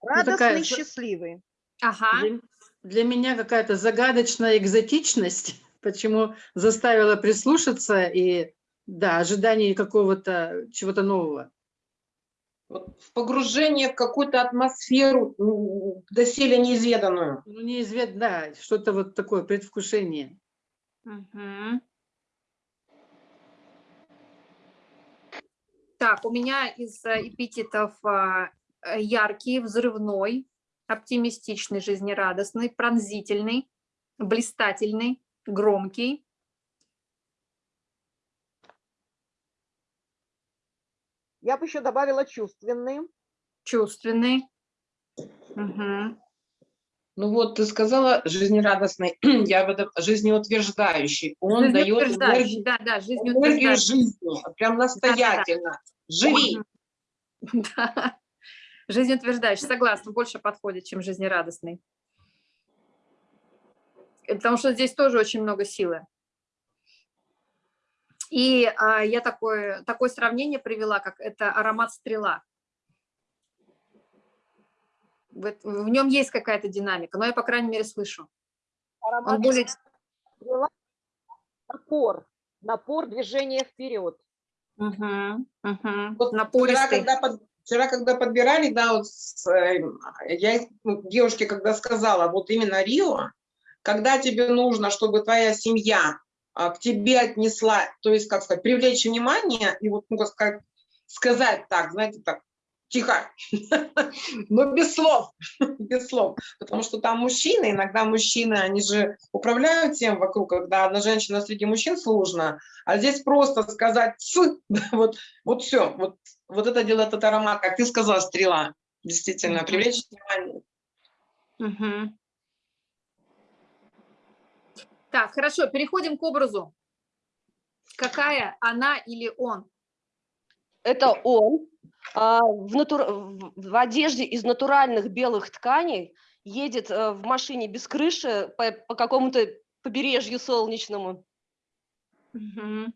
такая Радостный, за- счастливый. Ага. Для, для меня какая-то загадочная экзотичность, [laughs] почему заставила прислушаться и, да, ожидание какого-то чего-то нового. Вот в погружение в какую-то атмосферу доселе неизведанную. Ну, неизвестно, да, что-то вот такое, предвкушение. Мгм. Так, у меня из э, эпитетов а, э, яркий, взрывной, оптимистичный, жизнерадостный, пронзительный, блистательный, громкий. Я бы еще добавила чувственный. чувственный. Мгм. Ну вот, ты сказала жизнерадостный, [clears throat] я бы доб- жизнеутверждающий. Он дает Жизнеутверждающий, энергию, да, да, энергию жизнеутверждающий. жизни, прям настоятельно. Живи. Мгм. [laughs] Да. Жизнеутверждающий, согласна, больше подходит, чем жизнерадостный. Э, Потому что здесь тоже очень много силы. И а, я такое, такое сравнение привела, как это аромат стрела. В, нем есть какая-то динамика, но я, по крайней мере, слышу. Он более... стрела, напор. Напор движения вперед. Мгм, мгм. Вот Вчера Напористый. когда, под- вчера, когда подбирали, да, вот с, э, я ну, девушке, когда сказала, вот именно Рио, когда тебе нужно, чтобы твоя семья а, к тебе отнесла, то есть, как сказать, привлечь внимание и вот, ну, как сказать, сказать так, знаете, так, тихо, [laughs] но без слов, [laughs] без слов, потому что там мужчины, иногда мужчины, они же управляют тем вокруг, когда одна женщина среди мужчин сложно, а здесь просто сказать «ц», [laughs] вот, вот все, вот, вот это делает этот аромат, как ты сказала, стрела, действительно, привлечь внимание. Мгм. Так, хорошо, переходим к образу. Какая она или он? Это он в, натур- в- одежде из натуральных белых тканей едет э, в машине без крыши по, по какому-то побережью солнечному. Мгм.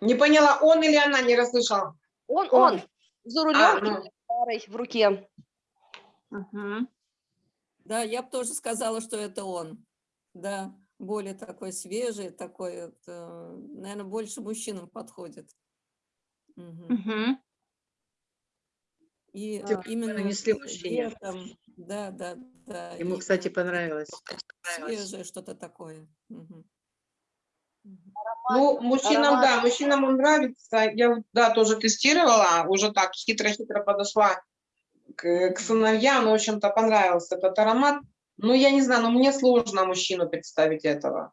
Не поняла, он или она, не расслышала. Он, Он. он, за рулем А, ну. в руке. Мгм. Да, я бы тоже сказала, что это он. Да, более такой свежий, такой, наверное, больше мужчинам подходит. Мгм. Мгм. И Тёплое а, именно нанесли мужчине. летом, да, да, да. Ему, и кстати, понравилось. свежее что-то такое. Ну, мужчинам, да, мужчинам он нравится. Я, да, тоже тестировала, уже так хитро-хитро подошла к, к сыновьям, и, в общем-то, понравился этот аромат. Ну, я не знаю, но мне сложно мужчину представить этого.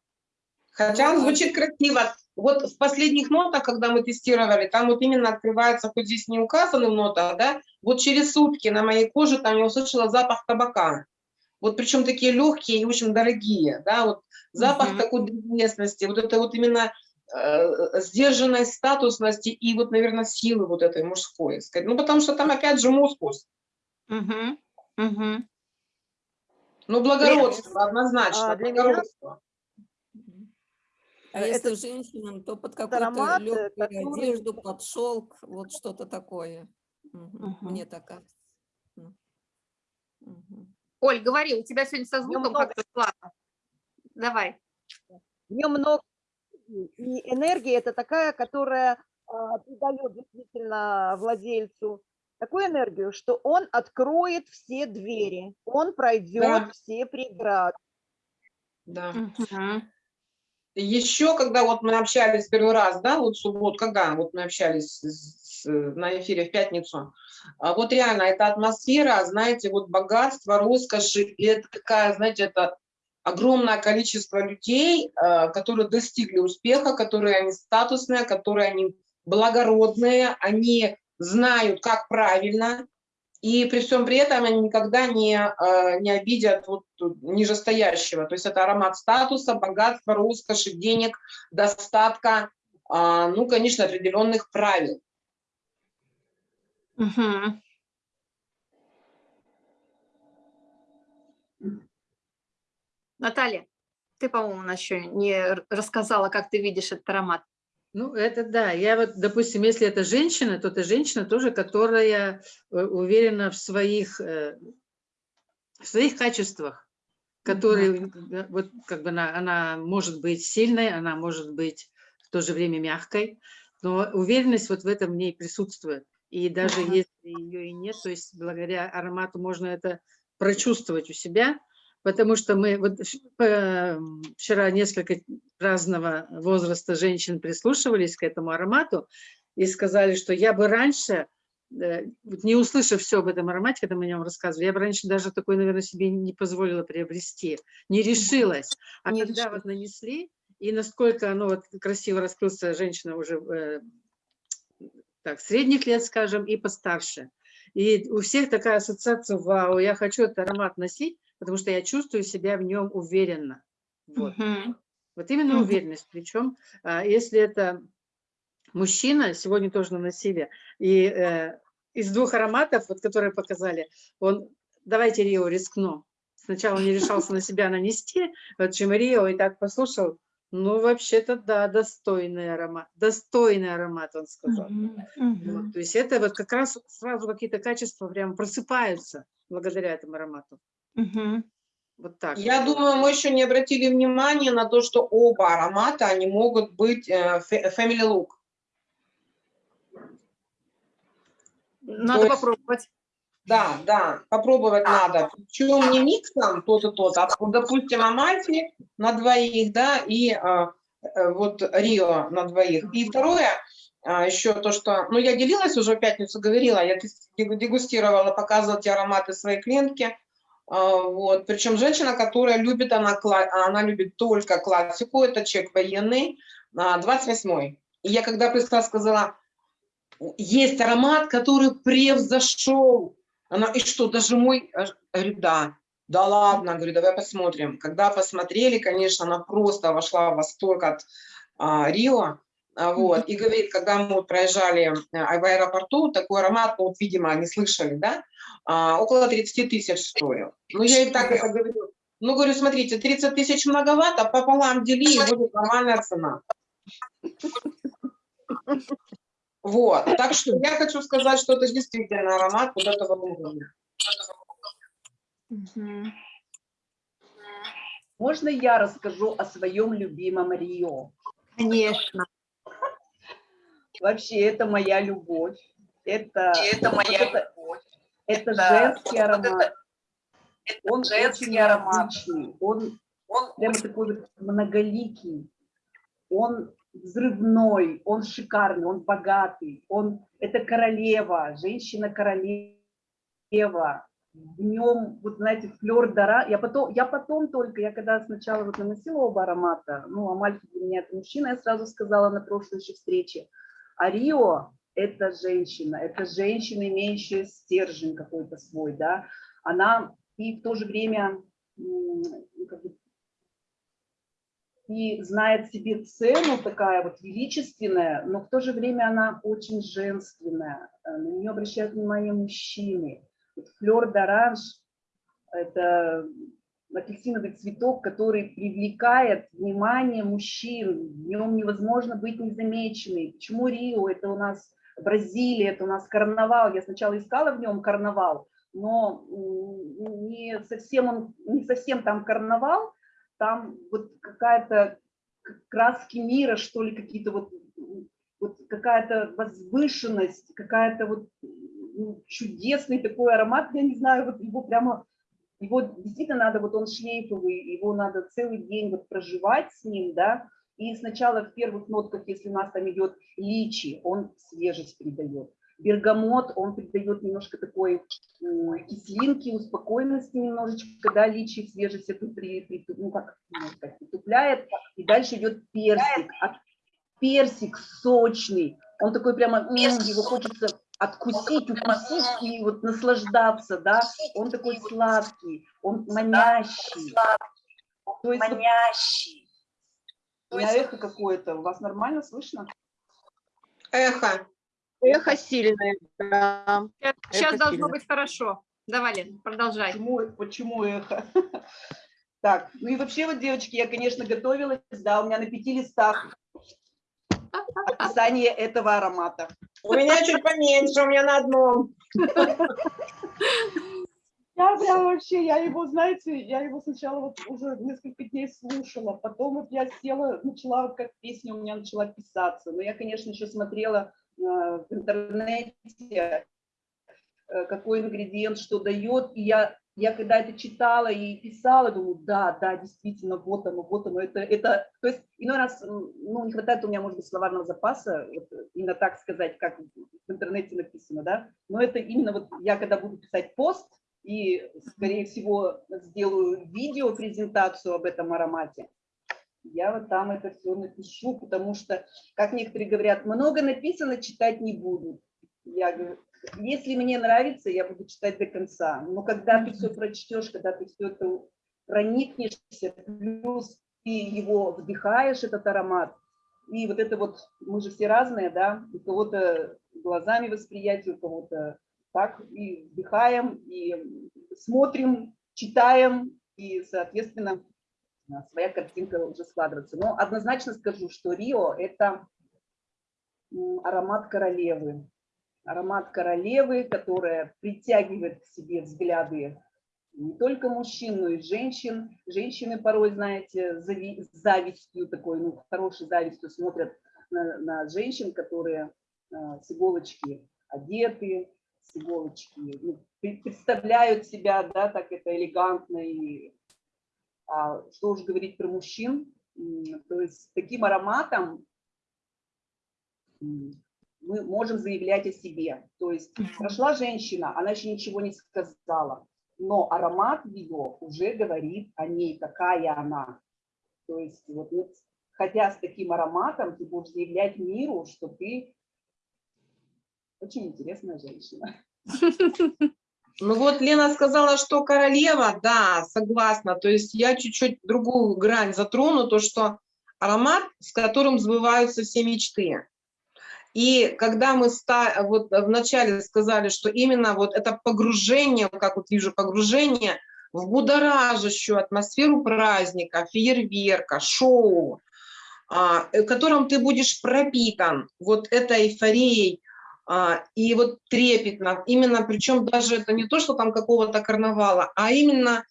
Хотя он звучит красиво. Вот в последних нотах, когда мы тестировали, там вот именно открывается, хоть здесь не указаны в нотах, да, вот через сутки на моей коже там я услышала запах табака. Вот причем такие легкие и очень дорогие, да, вот запах Мгм. такой древесности, вот это вот именно э, сдержанной статусности и вот, наверное, силы вот этой мужской. сказать. Ну, потому что там опять же мускус. Мгм. Мгм. Ну, благородство, однозначно, А, для меня- благородство. Мгм. А если это женщинам, то под какую-то э, легкую который- одежду, под шелк, вот что-то такое. Мгм. Мне так кажется. Оль, говори, у тебя сегодня со звуком как-то слабо. Давай. В нем много энергии, и энергия это такая, которая а, придает действительно владельцу такую энергию, что он откроет все двери, он пройдет Да. все преграды. Да. Мгм. Еще, когда вот мы общались первый раз, да, вот в субботу, когда вот мы общались с- с- на эфире в пятницу, а вот реально эта атмосфера, знаете, вот богатство, роскоши, и это такая, знаете, это огромное количество людей, а, которые достигли успеха, которые они статусные, которые они благородные, они знают, как правильно, и при всем при этом они никогда не, э, не обидят вот нижестоящего. То есть это аромат статуса, богатства, роскоши, денег, достатка, а, ну, конечно, определенных правил. Мгм. Наталья, ты, по-моему, еще не рассказала, как ты видишь этот аромат. Ну, это да. Я вот, допустим, если это женщина, то это женщина тоже, которая э, уверена в своих, э, в своих качествах, которые, э, вот как бы она, она может быть сильной, она может быть в то же время мягкой, но уверенность вот в этом в ней присутствует. И даже Мгм. если ее и нет, то есть благодаря аромату можно это прочувствовать у себя, потому что мы вот вч- вчера несколько разного возраста женщин прислушивались к этому аромату и сказали, что я бы раньше, э, не услышав все об этом аромате, когда мы о нем рассказывали, я бы раньше даже такой, наверное, себе не позволила приобрести, не решилась. А Не когда решилась. вот нанесли, и насколько оно вот красиво раскрылся, женщина уже э, так, средних лет, скажем, и постарше. И у всех такая ассоциация, вау, я хочу этот аромат носить, потому что я чувствую себя в нем уверенно. Вот. Мгм. Вот именно Мгм. уверенность. Причем, а, если это мужчина, сегодня тоже наносили, и э, из двух ароматов, вот, которые показали, он, давайте Рио рискну. Сначала он не решался на себя нанести, вот чем Рио и так послушал, ну, вообще-то, да, достойный аромат, достойный аромат, он сказал. Мгм. Вот, Мгм. то есть это вот как раз сразу какие-то качества прям просыпаются благодаря этому аромату. Мгм. Вот так. Я думаю, мы еще не обратили внимания на то, что оба аромата, они могут быть э, family look. Надо есть- попробовать. Да, да, попробовать надо. Причем не миксом тот и тот, а, допустим, Амальфи на двоих, да, и а, э, вот Рио на двоих. И второе, а, еще то, что, ну, я делилась уже в пятницу, говорила, я дегустировала, показывала эти ароматы своей клиентке. А, Вот, причем женщина, которая любит, она, она любит только классику, это чек военный, а, 28-й. И я когда пришла, сказала, есть аромат, который превзошел. Она, и что, даже мой? Я Говорю, да. Да ладно, говорю, давай посмотрим. Когда посмотрели, конечно, она просто вошла в восторг от а, Рио. А, вот, и говорит, когда мы проезжали а, в аэропорту, такой аромат, ну, вот, видимо, они слышали, да, а, около 30 тысяч стоил. Ну, я и так это говорю. Ну, говорю, смотрите, 30 тысяч многовато, пополам дели, и будет нормальная цена. Вот, так что я хочу сказать, что это действительно аромат вот этого уровня. Можно я расскажу о своем любимом Рио? Конечно. Вообще, это моя любовь. Это, это моя любовь. Это женский аромат. Он очень необычный. Он, он прямо такой вот многоликий. Он взрывной, он шикарный, он богатый. Он, это королева, женщина-королева. В нем, вот знаете, флер дара. Я потом, я потом только, я когда сначала вот наносила оба аромата, ну, Амальфи для меня это мужчина, я сразу сказала на прошлой еще встрече. А Рио – это женщина, это женщина, имеющая стержень какой-то свой, да. Она и в то же время ну, как бы, и знает себе цену, такая вот величественная, но в то же время она очень женственная. Э, На нее обращают внимание мужчины. Вот флер d'orange – это апельсиновый цветок, который привлекает внимание мужчин. В нем невозможно быть незамеченной. Почему Рио? Это у нас Бразилия, это у нас карнавал. Я сначала искала в нем карнавал, но не совсем он, не совсем там карнавал, там вот какая-то краски мира, что ли, какие-то вот, вот какая-то возвышенность, какая-то вот ну, чудесный такой аромат, я не знаю, вот его прямо, его действительно надо, вот он шлейфовый, его надо целый день вот проживать с ним, да, и сначала в первых нотках, если у нас там идет личи, он свежесть придает. Бергамот, он придает немножко такой кислинки, успокоенности немножечко, да, личи, свежесть эту при, при, ну, как, сказать, притупляет. И дальше идет персик. А персик сочный, он такой прямо, м, его хочется откусить, укусить и вот наслаждаться, да. Он такой сладкий, он манящий. То есть манящий. У меня эхо какое-то. У вас нормально слышно? Эхо. Эхо сильное, да. Сейчас Это должно сильно. быть хорошо. Давай, Лен, продолжай. Почему, почему эхо? [laughs] Так, ну и вообще вот, девочки, я, конечно, готовилась, да, у меня на пяти листах описание этого аромата. У меня чуть поменьше, у меня на одном. [laughs] Я вообще, я его, знаете, я его сначала вот уже несколько дней слушала, потом вот я села, начала, вот как песня у меня начала писаться, но я, конечно, еще смотрела э, в интернете, э, какой ингредиент что дает, и я, я когда это читала и писала, думаю, да, да, действительно, вот оно, вот оно, это, это, то есть иной раз, ну, не хватает у меня, может быть, словарного запаса, вот, именно так сказать, как в интернете написано, да, но это именно вот я, когда буду писать пост, и, скорее всего, сделаю видео-презентацию об этом аромате, я вот там это все напишу, потому что, как некоторые говорят, много написано, читать не буду. Я говорю, если мне нравится, я буду читать до конца. Но когда ты все прочтешь, когда ты все это проникнешься, плюс ты его вдыхаешь, этот аромат, и вот это вот, мы же все разные, да, у кого-то глазами восприятие, у кого-то так, и вдыхаем, и смотрим, читаем, и, соответственно, своя картинка уже складывается. Но однозначно скажу, что Рио – это аромат королевы. Аромат королевы, которая притягивает к себе взгляды не только мужчин, но и женщин. Женщины порой, знаете, с завистью такой, ну, хорошей завистью смотрят на, на женщин, которые а, с иголочки одеты, с иголочки, ну, пре- представляют себя, да, так это элегантно и а что уж говорить про мужчин, то есть таким ароматом мы можем заявлять о себе. То есть прошла женщина, она еще ничего не сказала, но аромат ее уже говорит о ней, какая она. То есть вот, вот хотя с таким ароматом ты будешь заявлять миру, что ты очень интересная женщина. Ну вот Лена сказала, что королева, да, согласна. То есть я чуть-чуть другую грань затрону, то что аромат, с которым сбываются все мечты. И когда мы вот вначале сказали, что именно вот это погружение, как вот вижу погружение в будоражащую атмосферу праздника, фейерверка, шоу, а, э, которым ты будешь пропитан вот этой эйфорией, а, и вот трепетно, именно, причем даже это не то, что там какого-то карнавала, а именно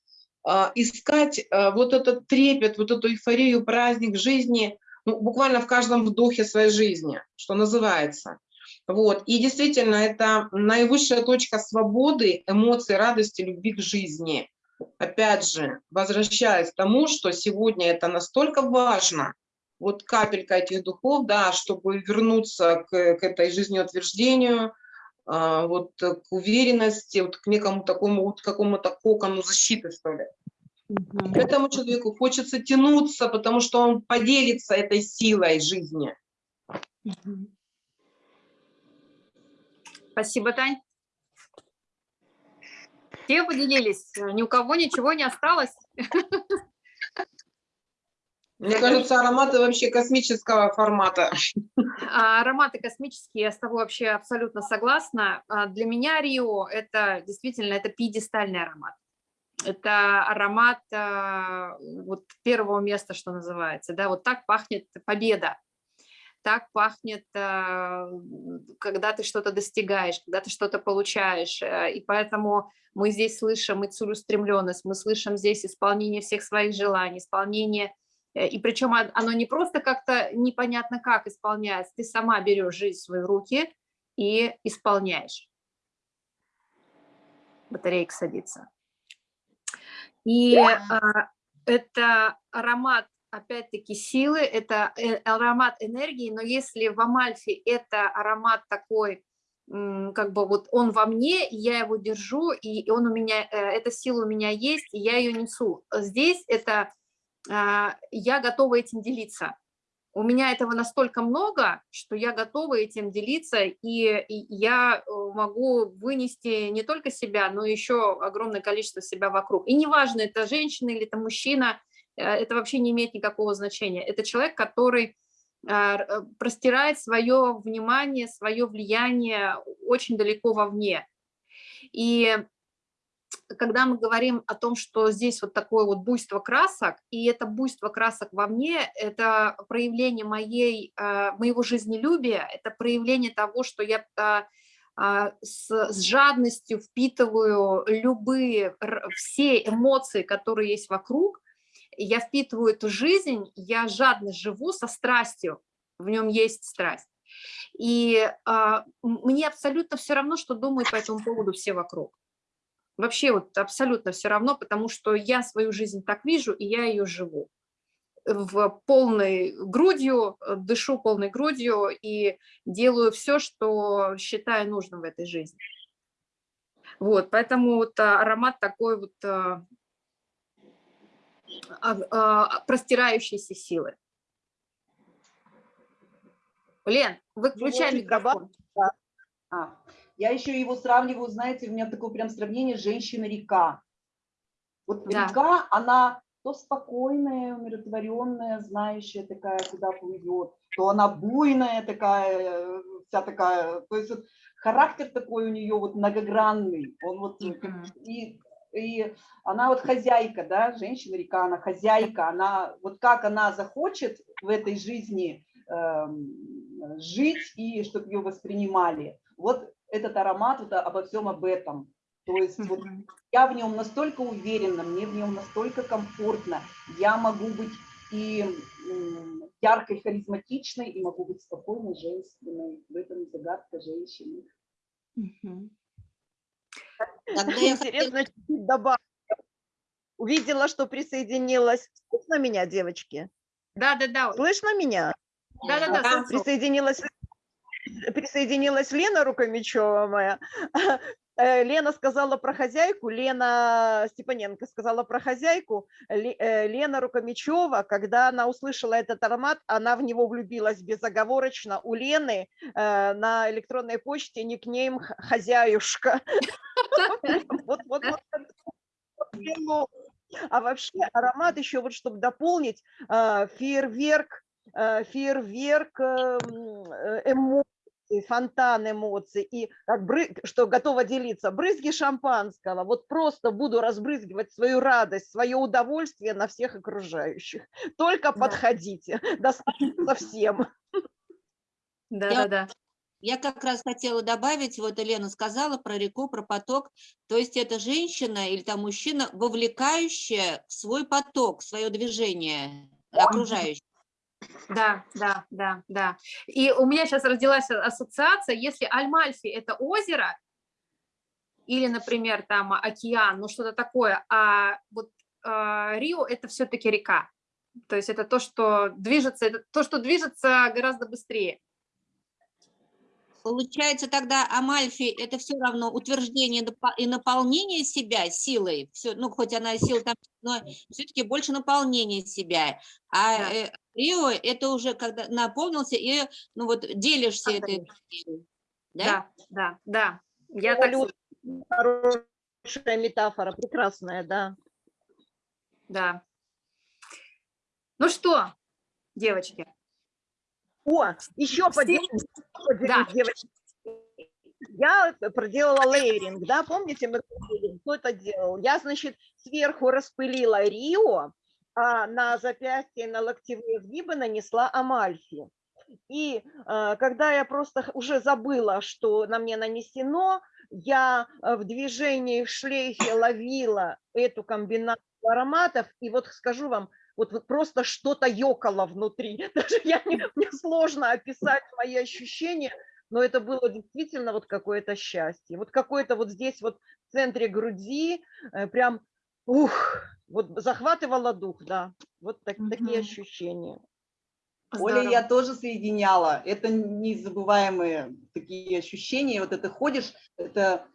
а, искать а, вот этот трепет, вот эту эйфорию, праздник жизни, ну, буквально в каждом вдохе своей жизни, что называется. Вот. И действительно, это наивысшая точка свободы, эмоций, радости, любви к жизни. Опять же, возвращаясь к тому, что сегодня это настолько важно, вот капелька этих духов, да, чтобы вернуться к, к этой жизнеутверждению, а, вот к уверенности, вот к некому такому, вот какому-то кокону защиты, что ли. К этому человеку хочется тянуться, потому что он поделится этой силой жизни. Спасибо, Тань. Все поделились, ни у кого ничего не осталось. [laughs] Мне кажется, ароматы вообще космического формата. А, Ароматы космические, я с тобой вообще абсолютно согласна. А, Для меня Рио это действительно это пьедестальный аромат. Это аромат а, вот первого места, что называется. Да, вот так пахнет победа. так пахнет, когда ты что-то достигаешь, когда ты что-то получаешь. Э, и поэтому мы здесь слышим и целеустремленность, мы слышим здесь исполнение всех своих желаний, исполнение и причем оно не просто как-то непонятно как исполняется, ты сама берешь жизнь в свои руки и исполняешь. Батарейка садится. И а, это аромат, опять-таки, силы, это э, аромат энергии, но если в Амальфе это аромат такой, как бы вот он во мне, я его держу, и он у меня, э, эта сила у меня есть, и я ее несу. Здесь это я готова этим делиться. У меня этого настолько много, что я готова этим делиться, и я э, могу вынести не только себя, но еще огромное количество себя вокруг. И неважно, это женщина или это мужчина, э, это вообще не имеет никакого значения. Это человек, который а, э, простирает свое внимание, свое влияние очень далеко вовне. И когда мы говорим о том, что здесь вот такое вот буйство красок, и это буйство красок во мне, это проявление моей, а, моего жизнелюбия, это проявление того, что я а, а, с, с жадностью впитываю любые, все эмоции, которые есть вокруг, я впитываю эту жизнь, я жадно живу со страстью, в нем есть страсть. И а, мне абсолютно все равно, что думают по этому поводу все вокруг. Вообще вот абсолютно все равно, потому что я свою жизнь так вижу, и я ее живу в полной грудью, э, дышу полной грудью и делаю все, что считаю нужным в этой жизни. Вот, поэтому вот а, аромат такой вот а, а, простирающейся силы. Лен, выключай микрофон. А, я еще его сравниваю, знаете, у меня такое прям сравнение женщина-река. Вот да. река, она то спокойная, умиротворенная, знающая такая, куда плывет, то она буйная такая, вся такая, то есть вот характер такой у нее вот многогранный, он вот mm -hmm. и и она вот хозяйка, да, женщина-река, она хозяйка, она вот как она захочет в этой жизни э, жить и чтобы ее воспринимали. Вот этот аромат вот обо всем об этом. То есть вот я в нем настолько уверена, мне в нем настолько комфортно, я могу быть и яркой, харизматичной, и могу быть спокойной, женственной. В этом загадка женщины. Интересно, чуть добавлю. Увидела, что присоединилась. Слышно меня, девочки? Да, да, да. Слышно меня? Да, да, да. Присоединилась присоединилась Лена Рукомечева моя. [laughs] Э, Лена сказала про хозяйку, Лена Степаненко сказала про хозяйку, э, Лена Рукомечева, когда она услышала этот аромат, она в него влюбилась безоговорочно. У Лены э, на электронной почте никнейм «Хозяюшка». [laughs] А вообще аромат еще, вот чтобы дополнить, фейерверк, фейерверк эм, эмоций, фонтан эмоций, и как бры... что готова делиться, брызги шампанского, вот просто буду разбрызгивать свою радость, свое удовольствие на всех окружающих. Только да. подходите, достаточно всем. Да-да-да. Я как раз хотела добавить, вот Елена сказала про реку, про поток, то есть это женщина или там мужчина, вовлекающая в свой поток, в свое движение окружающих. Да, да, да, да. И у меня сейчас родилась ассоциация, если Альмальфи – это озеро, или, например, там океан, ну что-то такое, а вот э, Рио – это все-таки река. То есть это то, что движется, это то, что движется гораздо быстрее. Получается тогда Амальфи – это все равно утверждение и наполнение себя силой, все, ну хоть она сила там, но все-таки больше наполнение себя. А да. Рио – это уже когда наполнился и ну вот делишься этой Да, да, да. да. Я так... Хорошая метафора, прекрасная, да. Да. Ну что, девочки, о, еще поделюсь, да. девочки. Я проделала лейеринг, да, помните, мы кто это делал? Я, значит, сверху распылила Рио, а на запястье на локтевые сгибы нанесла амальфи. И э, когда я просто уже забыла, что на мне нанесено, я э, в движении, в шлейфе ловила эту комбинацию ароматов, и вот скажу вам, вот, вот просто что-то ёкало внутри. [laughs] Даже я не, мне сложно описать мои ощущения, но это было действительно вот какое-то счастье. Вот какое-то вот здесь вот в центре груди э, прям, ух, вот захватывало дух, да. Вот так- такие Мгм. ощущения. Оля, Здорово. я тоже соединяла. Это незабываемые такие ощущения. Вот это ходишь, это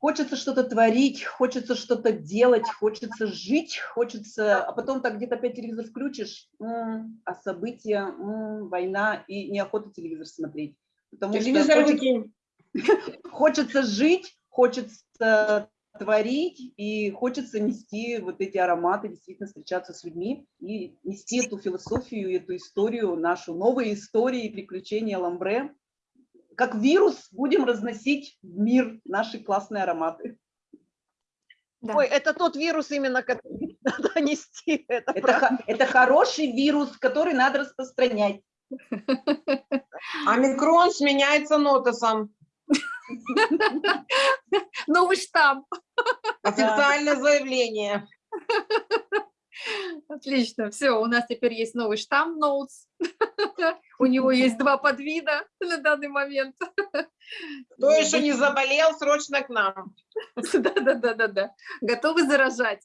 хочется что-то творить, хочется что-то делать, хочется жить, хочется... А потом так где-то опять телевизор включишь, м, а события, м, война, и неохота телевизор смотреть. Потому что Телевизор хочется- выкинь. [laughs] хочется жить, хочется творить и хочется нести вот эти ароматы, действительно встречаться с людьми и нести эту философию, эту историю, нашу новые истории и приключения Ламбре. Как вирус будем разносить в мир наши классные ароматы. Да. Ой, это тот вирус именно, который [laughs] надо нести. Это Это, это хороший вирус, который надо распространять. А микрон сменяется нотосом. Новый штамп. Официальное заявление. Отлично, все, у нас теперь есть новый штамм Notes. У него есть два подвида на данный момент. Кто еще не заболел, срочно к нам. Да-да-да-да-да. Готовы заражать.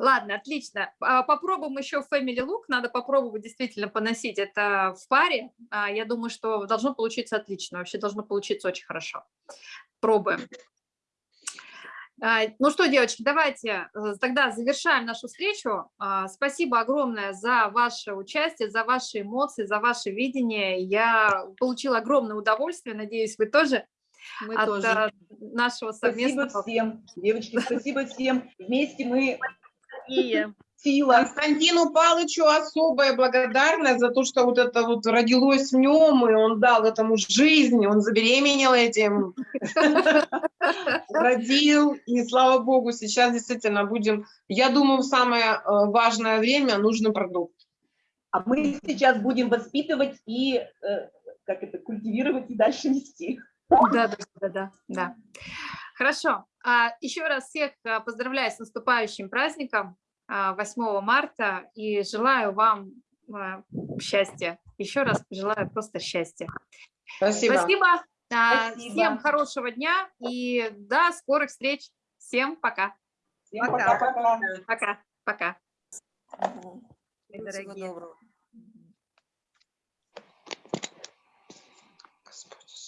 Ладно, отлично. А, Попробуем еще Family Look. Надо попробовать действительно поносить это в паре. А, Я думаю, что должно получиться отлично. Вообще должно получиться очень хорошо. Пробуем. А, Ну что, девочки, давайте э, тогда завершаем нашу встречу. Спасибо огромное за ваше участие, за ваши эмоции, за ваше видение. Я получила огромное удовольствие. Надеюсь, вы тоже Мы от тоже. а, нашего Спасибо совместного всем, девочки, спасибо всем. Вместе мы И сила. Константину Палычу особая благодарность за то, что вот это вот родилось в нем, и он дал этому жизнь, он забеременел этим, родил, и слава богу, сейчас действительно будем, я думаю, в самое э, важное время нужный продукт. А мы сейчас будем воспитывать и э, как это, культивировать и дальше нести. Да, да, да, да, да. Хорошо. А, Еще раз всех а, поздравляю с наступающим праздником 8 марта и желаю вам а, счастья. Еще раз желаю просто счастья. Спасибо. Спасибо. А, Спасибо. Всем хорошего дня и до скорых встреч. Всем пока. Всем Пока. пока-пока. Пока. Пока. дорогие. доброго.